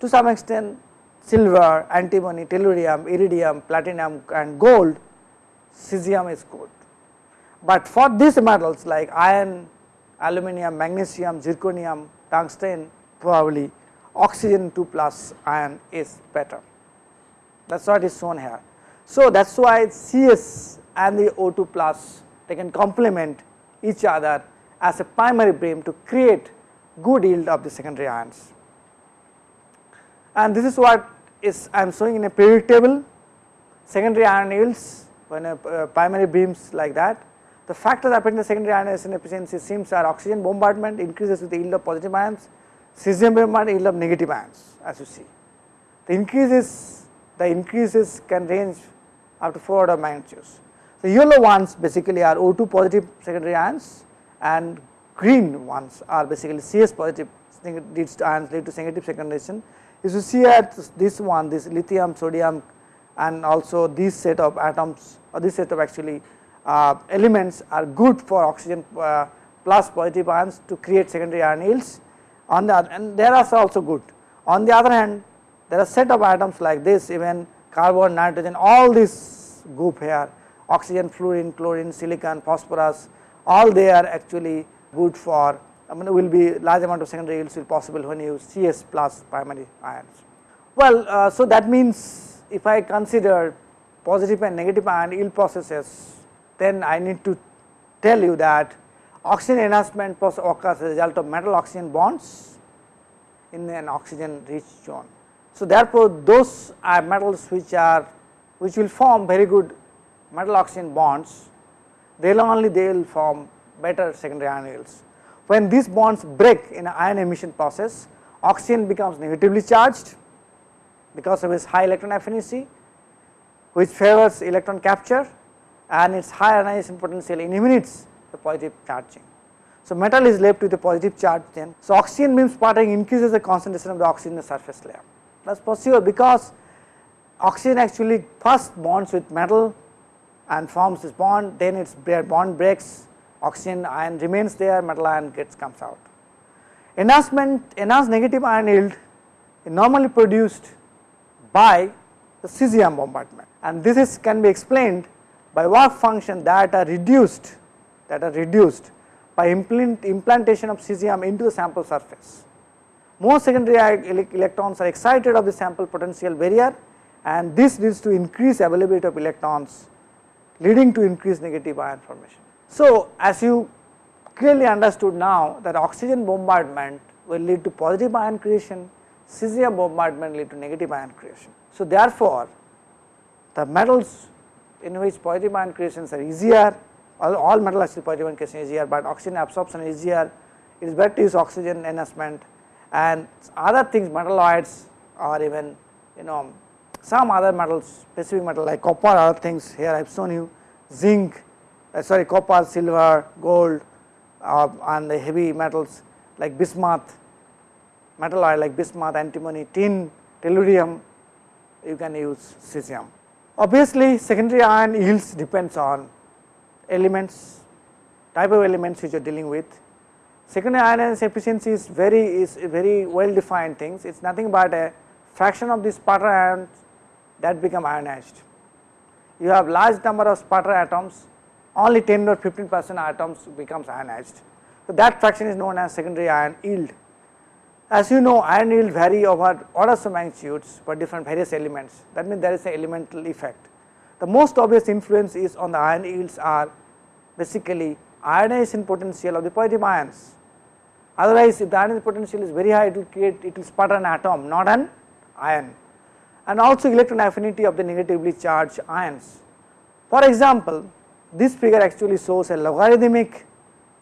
to some extent silver, antimony, tellurium, iridium, platinum and gold, cesium is good. But for these metals like iron, aluminum, magnesium, zirconium, tungsten probably oxygen 2 plus ion is better. That is what is shown here. So, that is why CS and the O2 plus they can complement each other as a primary beam to create good yield of the secondary ions. And this is what is I am showing in a periodic table secondary ion yields when a uh, primary beams like that the factors affecting the secondary ionization efficiency seems are oxygen bombardment increases with the yield of positive ions, cesium bombardment yield of negative ions as you see. The increases the increases can range up to 4 order magnitudes. The yellow ones basically are O2 positive secondary ions and green ones are basically CS positive to ions lead to negative secondation. If you see at this one this lithium, sodium and also this set of atoms or this set of actually uh, elements are good for oxygen uh, plus positive ions to create secondary ion yields on the other and there are also good. On the other hand there are set of atoms like this even carbon, nitrogen all this group here oxygen, fluorine, chlorine, silicon, phosphorus all they are actually good for I mean will be large amount of secondary yields will possible when you use CS plus primary ions. Well, uh, so that means if I consider positive and negative ion yield processes then I need to tell you that oxygen enhancement process occurs as a result of metal oxygen bonds in an oxygen rich zone. So, therefore, those are metals which are which will form very good metal oxygen bonds they will only they will form better secondary ion yields. When these bonds break in ion emission process oxygen becomes negatively charged because of its high electron affinity which favors electron capture and its high ionization potential eliminates the positive charging. So, metal is left with a positive charge then. So, oxygen beam sputtering increases the concentration of the oxygen in the surface layer. Is possible because oxygen actually first bonds with metal and forms this bond, then its bond breaks, oxygen ion remains there, metal ion gets comes out. Enhancement, enhanced negative ion yield normally produced by the cesium bombardment and this is can be explained by work function that are reduced that are reduced by implant, implantation of cesium into the sample surface. Most secondary electrons are excited of the sample potential barrier and this leads to increased availability of electrons leading to increased negative ion formation. So, as you clearly understood now that oxygen bombardment will lead to positive ion creation, cesium bombardment lead to negative ion creation. So, therefore, the metals in which positive ion creations are easier, all, all metal actually positive ion creation is easier, but oxygen absorption is easier, it is better to use oxygen enhancement and other things metalloids or even you know some other metals specific metal like copper other things here I have shown you zinc uh, sorry copper, silver, gold uh, and the heavy metals like bismuth, metalloid like bismuth, antimony, tin tellurium, you can use cesium. Obviously, secondary ion yields depends on elements, type of elements which you are dealing with. Secondary ionization efficiency is very is very well defined things. It is nothing but a fraction of the sputter ions that become ionized. You have large number of sputter atoms, only 10 or 15 percent atoms becomes ionized. So, that fraction is known as secondary ion yield. As you know ion yield vary over orders of magnitudes for different various elements that means there is an elemental effect. The most obvious influence is on the ion yields are basically ionization potential of the positive ions. Otherwise, if the ionization potential is very high it will create it will sputter an atom not an ion and also electron affinity of the negatively charged ions. For example, this figure actually shows a logarithmic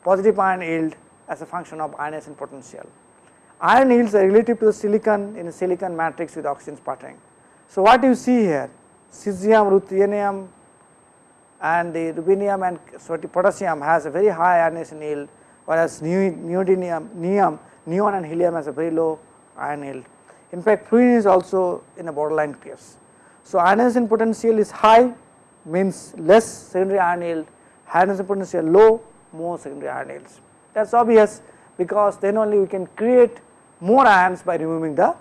positive ion yield as a function of ionization potential. Ion yields are relative to the silicon in a silicon matrix with oxygen sputtering. So, what you see here cesium, ruthenium and the rubidium and potassium has a very high ionization yield whereas neodymium, neon, neon and helium has a very low ion yield. In fact, fluorine is also in a borderline case. So, ionization potential is high means less secondary ion yield, ionization potential low more secondary ion yields. That is obvious because then only we can create more ions by removing the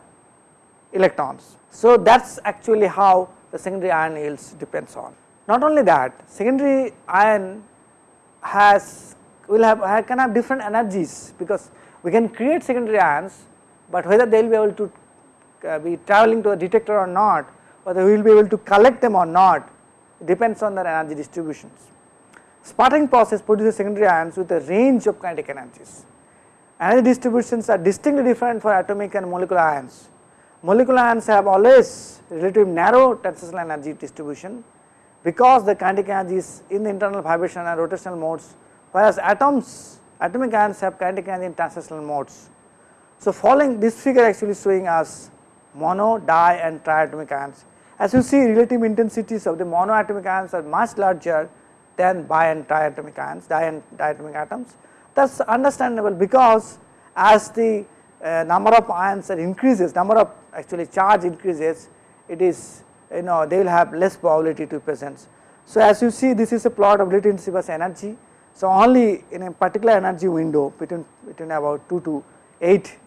electrons. So, that is actually how the secondary ion yields depends on. Not only that secondary ion has will have can have different energies because we can create secondary ions, but whether they will be able to uh, be traveling to a detector or not, whether we will be able to collect them or not depends on their energy distributions. Sputtering process produces secondary ions with a range of kinetic energies. Energy distributions are distinctly different for atomic and molecular ions. Molecular ions have always relatively narrow translational energy distribution because the kinetic energy is in the internal vibration and rotational modes, whereas atoms, atomic ions have kinetic energy in translational modes. So, following this figure actually showing us mono, di and triatomic ions. As you see relative intensities of the monoatomic ions are much larger than bi and triatomic ions, di and diatomic atoms. That is understandable because as the uh, number of ions increases, number of actually charge increases, it is you know they will have less probability to presence. So, as you see this is a plot of latency versus energy. So, only in a particular energy window between between about 2 to 8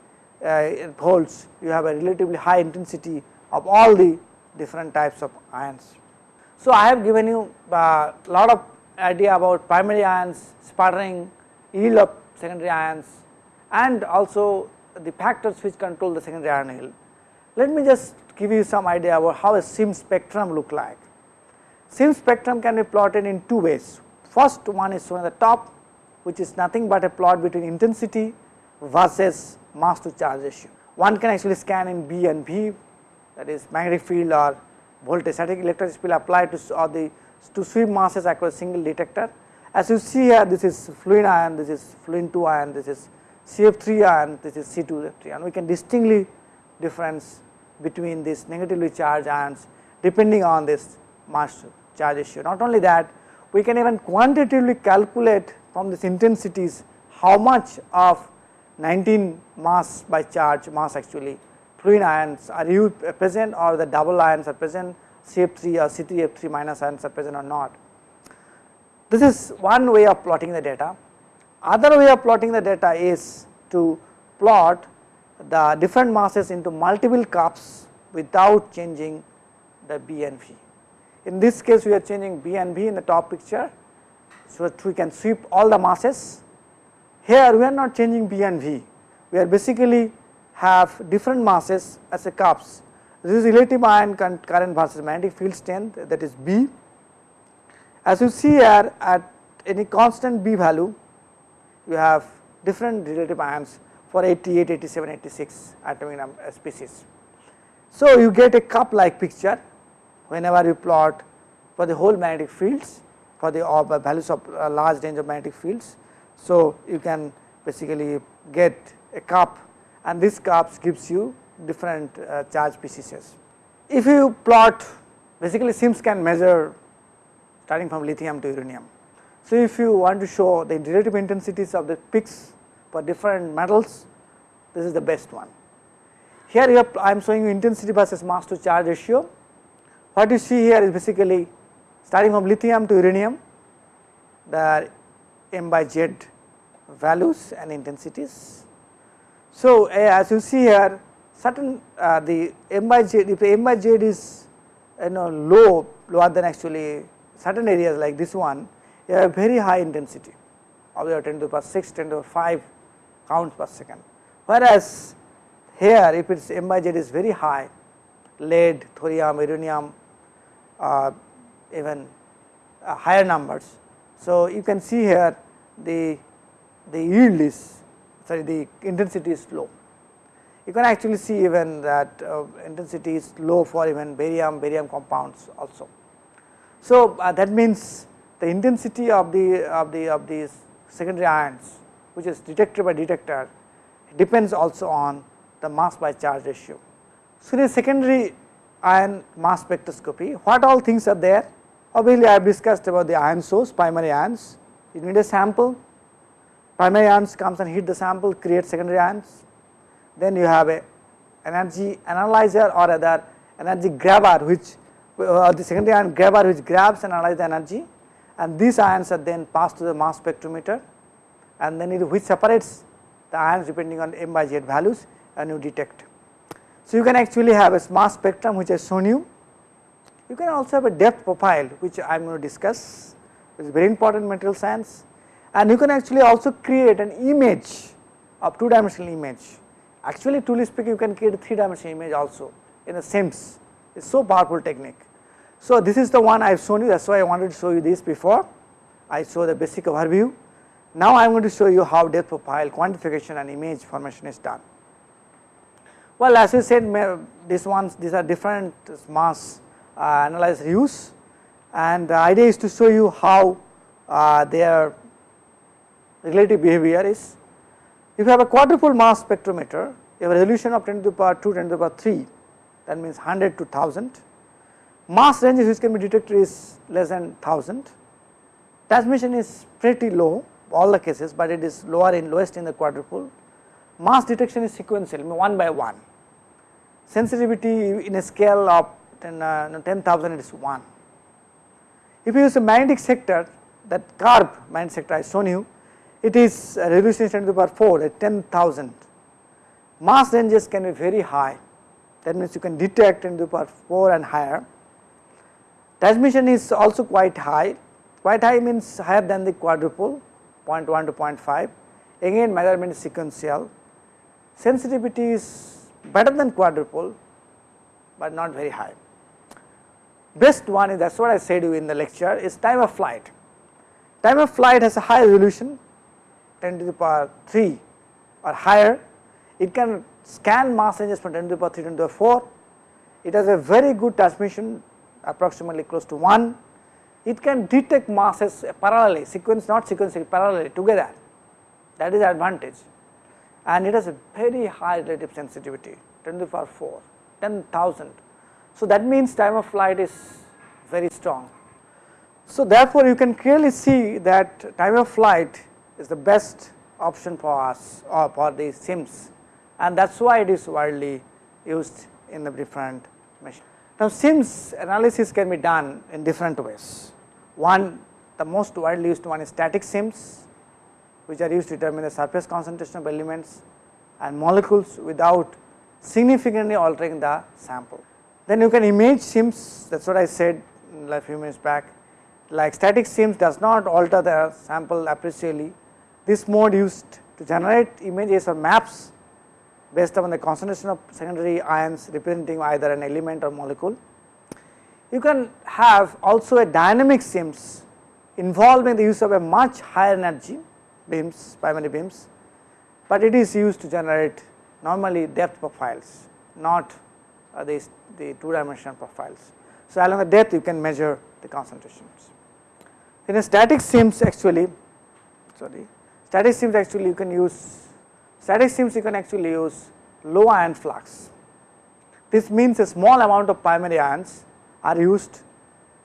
uh, volts you have a relatively high intensity of all the different types of ions. So, I have given you a uh, lot of idea about primary ions, sputtering, yield of secondary ions and also the factors which control the secondary ion yield. Let me just give you some idea about how a SIM spectrum look like. SIM spectrum can be plotted in two ways. First one is shown at the top which is nothing but a plot between intensity versus mass to charge ratio. One can actually scan in B and V that is magnetic field or voltage static electric field applied to or the to sweep masses across single detector. As you see here this is fluorine ion, this is fluorine 2 ion, this is CF3 ion, this is C2F3 ion. We can distinctly difference between these negatively charged ions depending on this mass to charge ratio. Not only that, we can even quantitatively calculate from these intensities how much of 19 mass by charge mass actually fluorine ions are you present or the double ions are present CF3 or C3F3 minus ions are present or not. This is one way of plotting the data. Other way of plotting the data is to plot the different masses into multiple cups without changing the B and V. In this case we are changing B and V in the top picture, so that we can sweep all the masses. Here we are not changing B and V, we are basically have different masses as a cups this is relative ion current versus magnetic field strength that is B. As you see here at any constant B value, you have different relative ions for 88, 87, 86 atomic number uh, species. So, you get a cup like picture whenever you plot for the whole magnetic fields for the uh, values of a large range of magnetic fields. So, you can basically get a cup and this cups gives you different uh, charge PCCs. If you plot basically SIMS can measure starting from lithium to uranium. So, if you want to show the relative intensities of the peaks for different metals, this is the best one. here you have, I am showing you intensity versus mass to charge ratio. What you see here is basically starting from lithium to uranium, the m by z values and intensities. So, as you see here certain uh, the m by z if the m by z is you know low lower than actually certain areas like this one you have very high intensity of your 10 to the power 6 10 to the power 5 counts per second. Whereas, here if its m by z is very high lead, thorium, uranium even uh, higher numbers. So, you can see here the the yield is sorry the intensity is low. You can actually see even that uh, intensity is low for even barium, barium compounds also. So, uh, that means the intensity of the of the of these secondary ions which is detected by detector depends also on the mass by charge ratio. So, in secondary ion mass spectroscopy. What all things are there? Obviously I have discussed about the ion source primary ions. You need a sample. Primary ions comes and hit the sample create secondary ions. Then you have a energy analyzer or other energy grabber which uh, the secondary ion grabber which grabs and analyzes the energy. And these ions are then passed to the mass spectrometer. And then it which separates the ions depending on m by z values and you detect. So, you can actually have a mass spectrum which I shown you. You can also have a depth profile which I am going to discuss is very important in material science and you can actually also create an image of two dimensional image. Actually truly speaking you can create a three dimensional image also in a SIMS, it is so powerful technique. So, this is the one I have shown you that is why I wanted to show you this before, I show the basic overview. Now, I am going to show you how depth profile quantification and image formation is done. Well, as I said these ones these are different mass uh, analyzer use and the idea is to show you how uh, their relative behavior is. If you have a quadrupole mass spectrometer, you have a resolution of 10 to the power 2, 10 to the power 3 that means 100 to 1000 mass ranges which can be detected is less than 1000. Transmission is pretty low all the cases, but it is lower in lowest in the quadrupole. Mass detection is sequential one by one. Sensitivity in a scale of 10,000 uh, 10, it is 1. If you use a magnetic sector that curve magnetic sector I shown you, it is a resolution 10 to the power 4 at 10,000. Mass ranges can be very high that means you can detect 10 to the power 4 and higher Transmission is also quite high, quite high means higher than the quadrupole 0.1 to 0.5, again measurement is sequential, sensitivity is better than quadrupole, but not very high. Best one is that is what I said you in the lecture is time of flight. Time of flight has a high resolution 10 to the power 3 or higher, it can scan mass ranges from 10 to the power 3 to ten to the power 4, it has a very good transmission approximately close to 1. It can detect masses parallelly, sequence not sequentially, parallelly together that is advantage and it has a very high relative sensitivity 10 to the power 4, 10,000. So, that means time of flight is very strong. So, therefore, you can clearly see that time of flight is the best option for us or for the SIMS and that is why it is widely used in the different machines. Now, SIMS analysis can be done in different ways. One, the most widely used one is static SIMS, which are used to determine the surface concentration of elements and molecules without significantly altering the sample. Then you can image SIMS, that is what I said a few minutes back, like static SIMS does not alter the sample appreciably. This mode used to generate images or maps based upon the concentration of secondary ions representing either an element or molecule. You can have also a dynamic SIMS involving the use of a much higher energy beams, primary beams, but it is used to generate normally depth profiles, not uh, the, the two dimensional profiles. So, along the depth you can measure the concentrations. In a static SIMS actually, sorry, static SIMS actually you can use static SIMS you can actually use low ion flux. This means a small amount of primary ions are used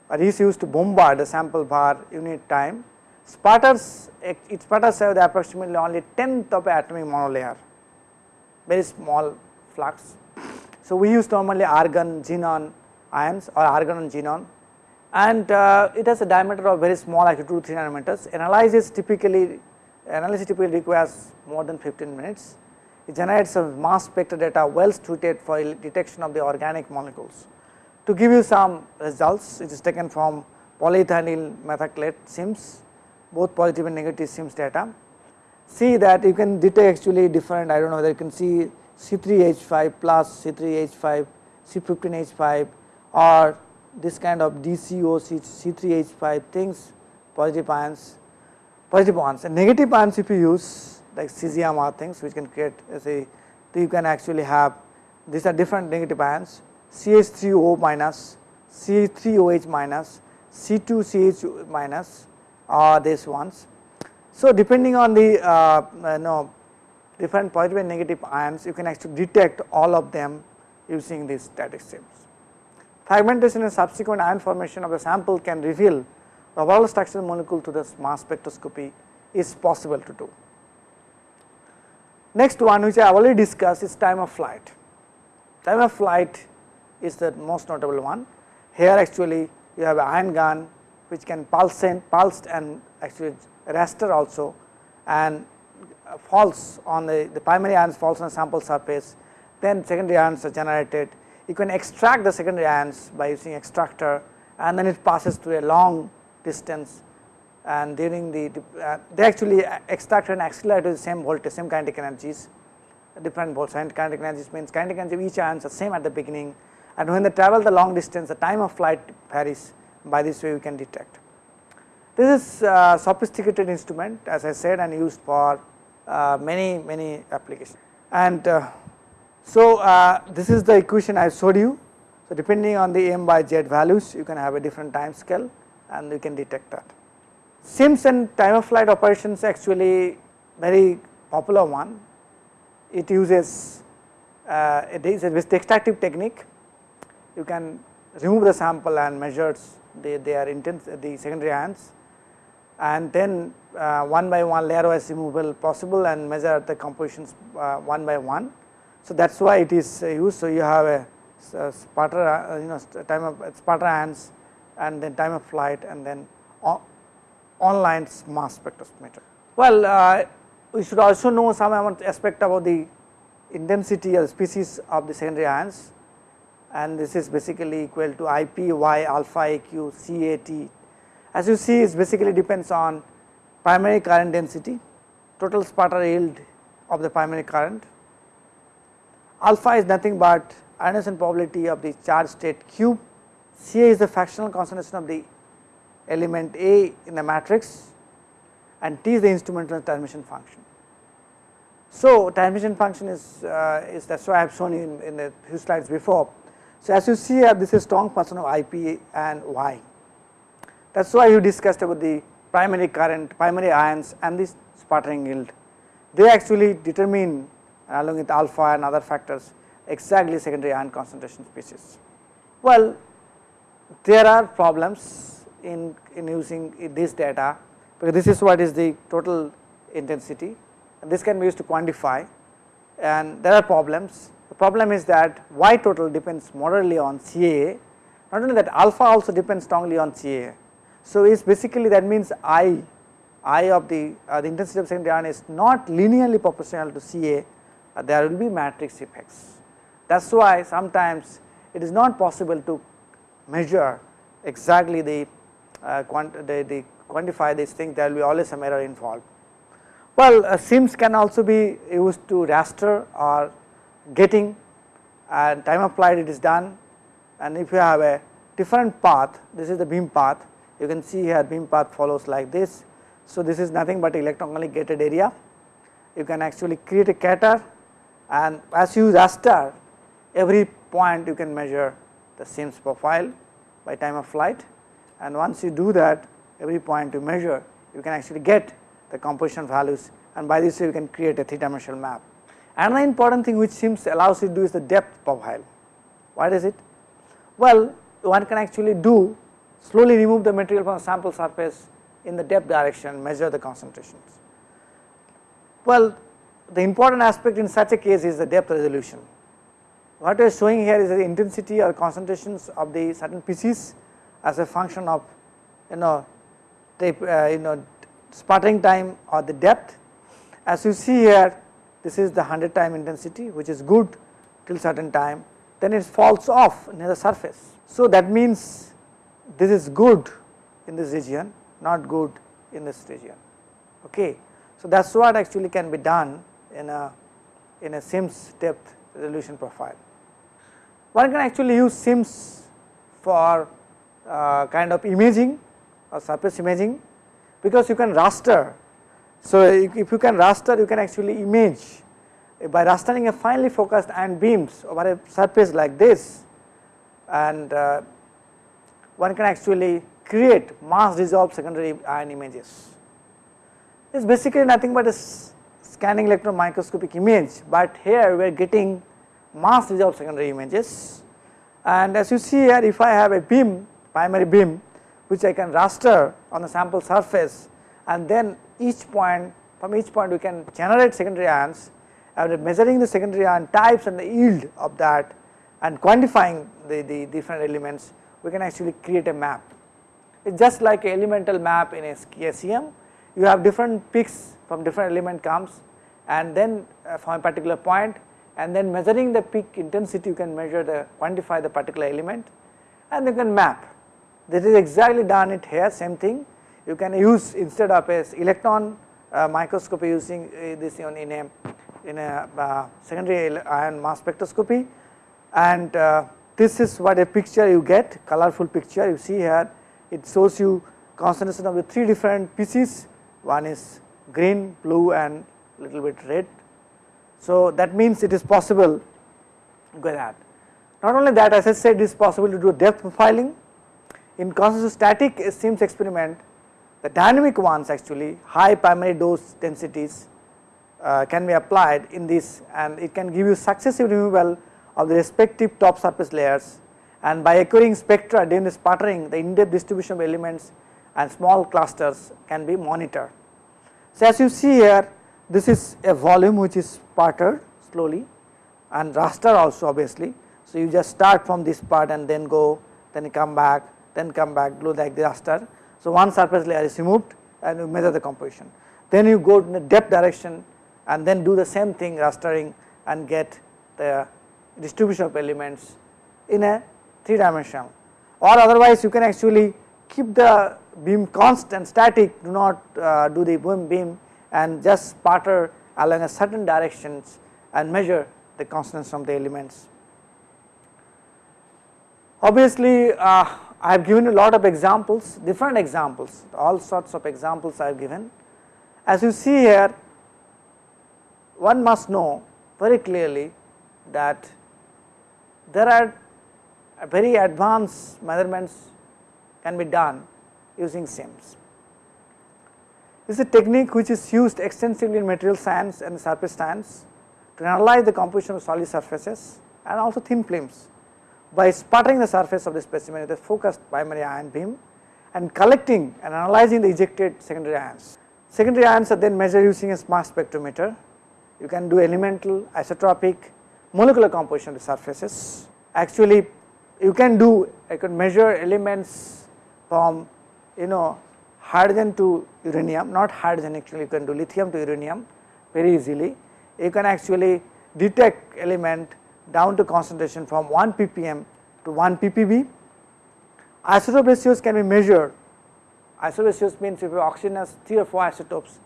or is used to bombard the sample bar unit time. Sputters, it sputters have the approximately only tenth of atomic monolayer, very small flux. So, we use normally argon xenon ions or argon and xenon and uh, it has a diameter of very small actually 2 to 3 nanometers. Analysis typically analysis typically requires more than 15 minutes. It generates some mass spectra data well suited for detection of the organic molecules. To give you some results, it is taken from polymethyl methacrylate SIMS, both positive and negative SIMS data. See that you can detect actually different, I do not know whether you can see C3H5 plus C3H5, C15H5 or this kind of DCO C3H5 things, positive ions, positive ions and negative ions if you use like cesium or things which can create say you can actually have these are different negative ions CH3O minus, C3OH minus, C2CH minus are these ones. So, depending on the uh, you know different positive and negative ions you can actually detect all of them using these static SIMS. Fragmentation and subsequent ion formation of the sample can reveal the overall structural molecule to the mass spectroscopy is possible to do. Next one which I already discussed is time of flight. Time of flight is the most notable one. Here actually you have ion gun which can pulse and pulsed and actually raster also. And falls on the, the primary ions falls on the sample surface. Then secondary ions are generated. You can extract the secondary ions by using extractor and then it passes through a long distance. And during the uh, they actually extract and accelerate with the same voltage same kinetic energies different voltage kinetic energies means kinetic energy of each ions are same at the beginning. And when they travel the long distance the time of flight varies by this way we can detect. This is a sophisticated instrument as I said and used for uh, many many applications and uh, so uh, this is the equation I showed you. So depending on the m by z values you can have a different time scale and you can detect that. SIMS and time of flight operations actually very popular one. It uses uh, it is a extractive technique you can remove the sample and measures the, are intense the secondary ions and then uh, one by one layer wise removal possible and measure the compositions uh, one by one. So that is why it is used. So you have a, a sputter uh, you know time of sputter ions and then time of flight and then online mass spectrometer. Well, uh, we should also know some aspect about the intensity or species of the secondary ions and this is basically equal to I p y alpha a q c a t. As you see it basically depends on primary current density, total sputter yield of the primary current. Alpha is nothing but ionization probability of the charge state cube, C a is the fractional concentration of the element A in the matrix and T is the instrumental transmission function. So, transmission function is, uh, is that is why I have shown in, in a few slides before so, as you see here this is strong function of IP and Y. That is why you discussed about the primary current, primary ions and this sputtering yield. They actually determine along with alpha and other factors exactly secondary ion concentration species. Well, there are problems in, in using this data because this is what is the total intensity and this can be used to quantify and there are problems the problem is that y total depends moderately on CAA, not only that alpha also depends strongly on CAA. So, it is basically that means I, I of the, uh, the intensity of secondary ion is not linearly proportional to CA, uh, there will be matrix effects. That is why sometimes it is not possible to measure exactly the, uh, quant the, the quantify these things there will be always some error involved. Well, uh, SIMS can also be used to raster or getting and time of flight it is done. And if you have a different path this is the beam path. You can see here beam path follows like this. So, this is nothing but electronically gated area. You can actually create a scatter and as you use raster every point you can measure the SIMS profile by time of flight. And once you do that every point you measure you can actually get the composition values. And by this way you can create a three dimensional map. Another important thing which SIMS allows you to do is the depth profile. What is it? Well, one can actually do slowly remove the material from the sample surface in the depth direction measure the concentrations. Well, the important aspect in such a case is the depth resolution. what we are showing here is the intensity or concentrations of the certain pieces as a function of you know tape uh, you know sputtering time or the depth. As you see here this is the 100 time intensity which is good till certain time then it falls off near the surface. So, that means this is good in this region not good in this region. Okay. So, that is what actually can be done in a in a SIMS depth resolution profile. One can actually use SIMS for uh, kind of imaging or surface imaging because you can raster. So, if you can raster you can actually image by rastering a finely focused ion beams over a surface like this and uh, one can actually create mass resolved secondary ion images. It is basically nothing but a scanning electron microscopic image, but here we are getting mass resolved secondary images and as you see here if I have a beam primary beam which I can raster on the sample surface and then each point from each point we can generate secondary ions and measuring the secondary ion types and the yield of that and quantifying the, the different elements we can actually create a map. It is just like a elemental map in a SEM you have different peaks from different element comes and then uh, from a particular point and then measuring the peak intensity you can measure the quantify the particular element and you can map. This is exactly done it here same thing you can use instead of a electron uh, microscopy using uh, this in a in a uh, secondary ion mass spectroscopy and uh, this is what a picture you get colorful picture you see here it shows you concentration of the three different pieces one is green, blue and little bit red. So, that means it is possible go that. Not only that as I said it is possible to do depth profiling in constant static SIMS experiment the dynamic ones actually high primary dose densities uh, can be applied in this and it can give you successive removal of the respective top surface layers and by occurring spectra during the sputtering the in depth distribution of elements and small clusters can be monitored. So, as you see here this is a volume which is sputtered slowly and raster also obviously. So, you just start from this part and then go then come back then come back do like the raster. So, one surface layer is removed and you measure the composition. Then you go in the depth direction and then do the same thing rastering and get the distribution of elements in a 3 dimensional or otherwise you can actually keep the beam constant static do not uh, do the beam beam and just sputter along a certain directions and measure the constants from the elements. Obviously, uh, I have given a lot of examples different examples all sorts of examples I have given. As you see here one must know very clearly that there are very advanced measurements can be done using SIMS. This is a technique which is used extensively in material science and surface science to analyze the composition of solid surfaces and also thin films by sputtering the surface of the specimen with a focused primary ion beam and collecting and analyzing the ejected secondary ions. Secondary ions are then measured using a mass spectrometer. You can do elemental, isotopic, molecular composition of the surfaces. Actually, you can do, I can measure elements from you know hydrogen to uranium, not hydrogen actually you can do lithium to uranium very easily. You can actually detect element down to concentration from 1 ppm to 1 ppb. Isotope ratios can be measured, isotope ratios means if your oxygen has 3 or 4 isotopes,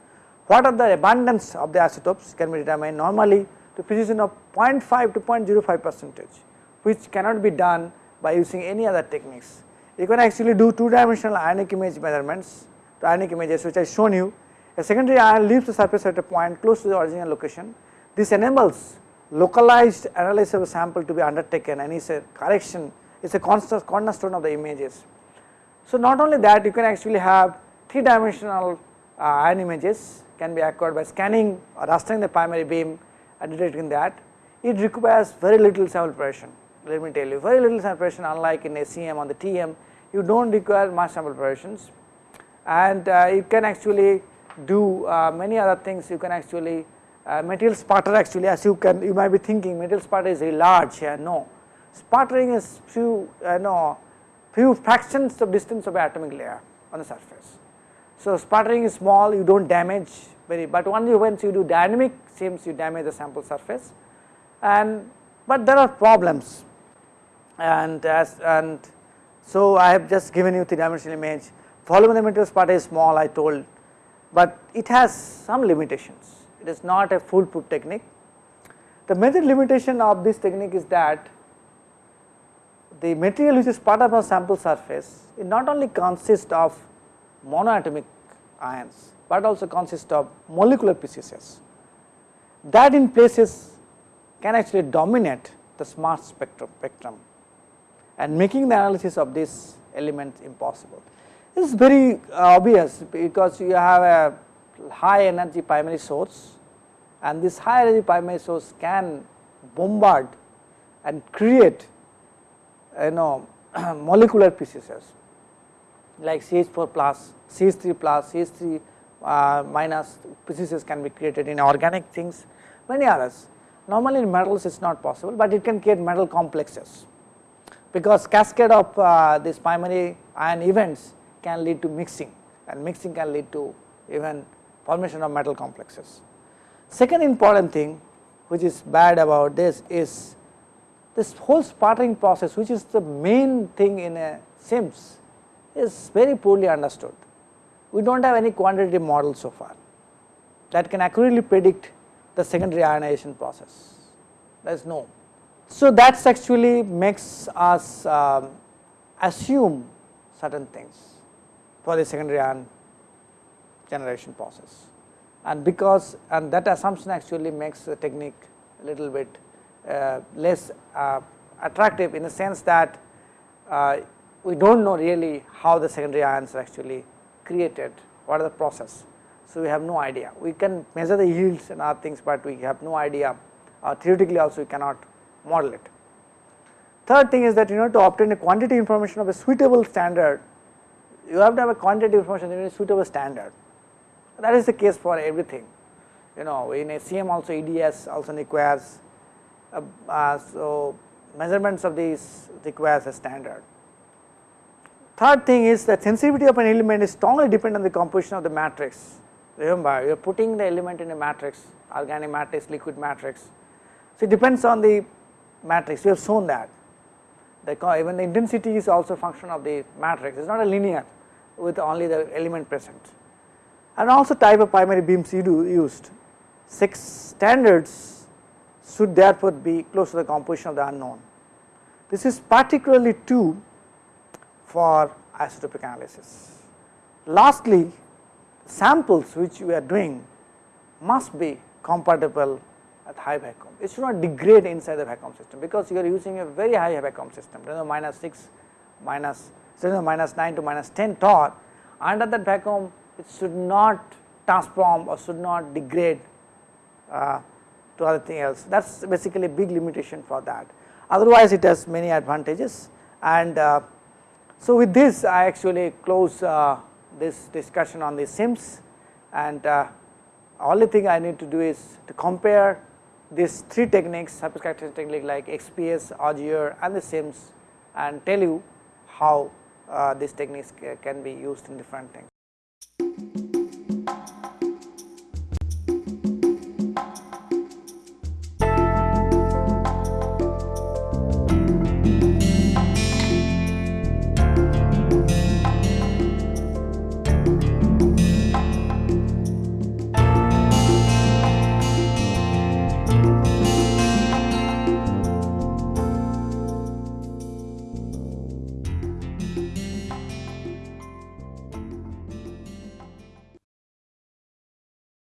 what are the abundance of the isotopes can be determined normally to precision of 0.5 to 0.05 percentage which cannot be done by using any other techniques you can actually do two dimensional ionic image measurements to ionic images which I shown you. A secondary ion leaves the surface at a point close to the original location. This enables localized analysis of a sample to be undertaken and is a correction, is a constant cornerstone of the images. So, not only that you can actually have three dimensional uh, ion images can be acquired by scanning or rastering the primary beam and detecting that. It requires very little sample preparation let me tell you very little sample preparation unlike in SEM on the TEM you do not require much sample preparations and uh, you can actually do uh, many other things you can actually uh, material sputter actually as you can you might be thinking material sputter is very large here no. Sputtering is few uh, no few fractions of distance of atomic layer on the surface. So, sputtering is small you do not damage very but only once you do dynamic SIMS you damage the sample surface. And but there are problems. And as and so I have just given you three dimensional image. Volume of the material sputter is small I told but it has some limitations it is not a foolproof technique. The major limitation of this technique is that the material which is part of a sample surface it not only consists of monoatomic ions, but also consists of molecular species that in places can actually dominate the smart spectrum, spectrum and making the analysis of this element impossible. This is very uh, obvious because you have a high energy primary source and this high energy primary source can bombard and create you know molecular species like CH4 plus, CH3 plus, CH3 uh, minus species can be created in organic things, many others. Normally in metals it is not possible, but it can create metal complexes because cascade of uh, these primary ion events can lead to mixing and mixing can lead to even formation of metal complexes. Second important thing which is bad about this is this whole sputtering process which is the main thing in a SIMS is very poorly understood. We do not have any quantitative model so far that can accurately predict the secondary ionization process, there is no. So, that actually makes us um, assume certain things for the secondary ion generation process and because and that assumption actually makes the technique a little bit uh, less uh, attractive in the sense that uh, we do not know really how the secondary ions are actually created, what are the process. So, we have no idea, we can measure the yields and other things, but we have no idea uh, theoretically also we cannot model it. Third thing is that you know to obtain a quantity information of a suitable standard, you have to have a quantitative information in a suitable standard that is the case for everything. You know, in SEM also EDS also requires, uh, uh, so measurements of these requires a standard. Third thing is that sensitivity of an element is strongly dependent on the composition of the matrix. Remember, you are putting the element in a matrix, organic matrix, liquid matrix. So, it depends on the matrix, we have shown that. The, even the intensity is also function of the matrix, it is not a linear with only the element present and also type of primary beams used. Six standards should therefore be close to the composition of the unknown. This is particularly true for isotopic analysis. Lastly, samples which we are doing must be compatible at high vacuum. It should not degrade inside the vacuum system because you are using a very high vacuum system, you minus 6, minus, minus 9 to minus 10 torr. Under that vacuum it should not transform or should not degrade uh, to other thing else. That is basically a big limitation for that. Otherwise it has many advantages. And uh, so with this I actually close uh, this discussion on the SIMS. And uh, only thing I need to do is to compare these three techniques surface characterization technique like XPS, Auger and the SIMS and tell you how uh, these techniques can be used in different things.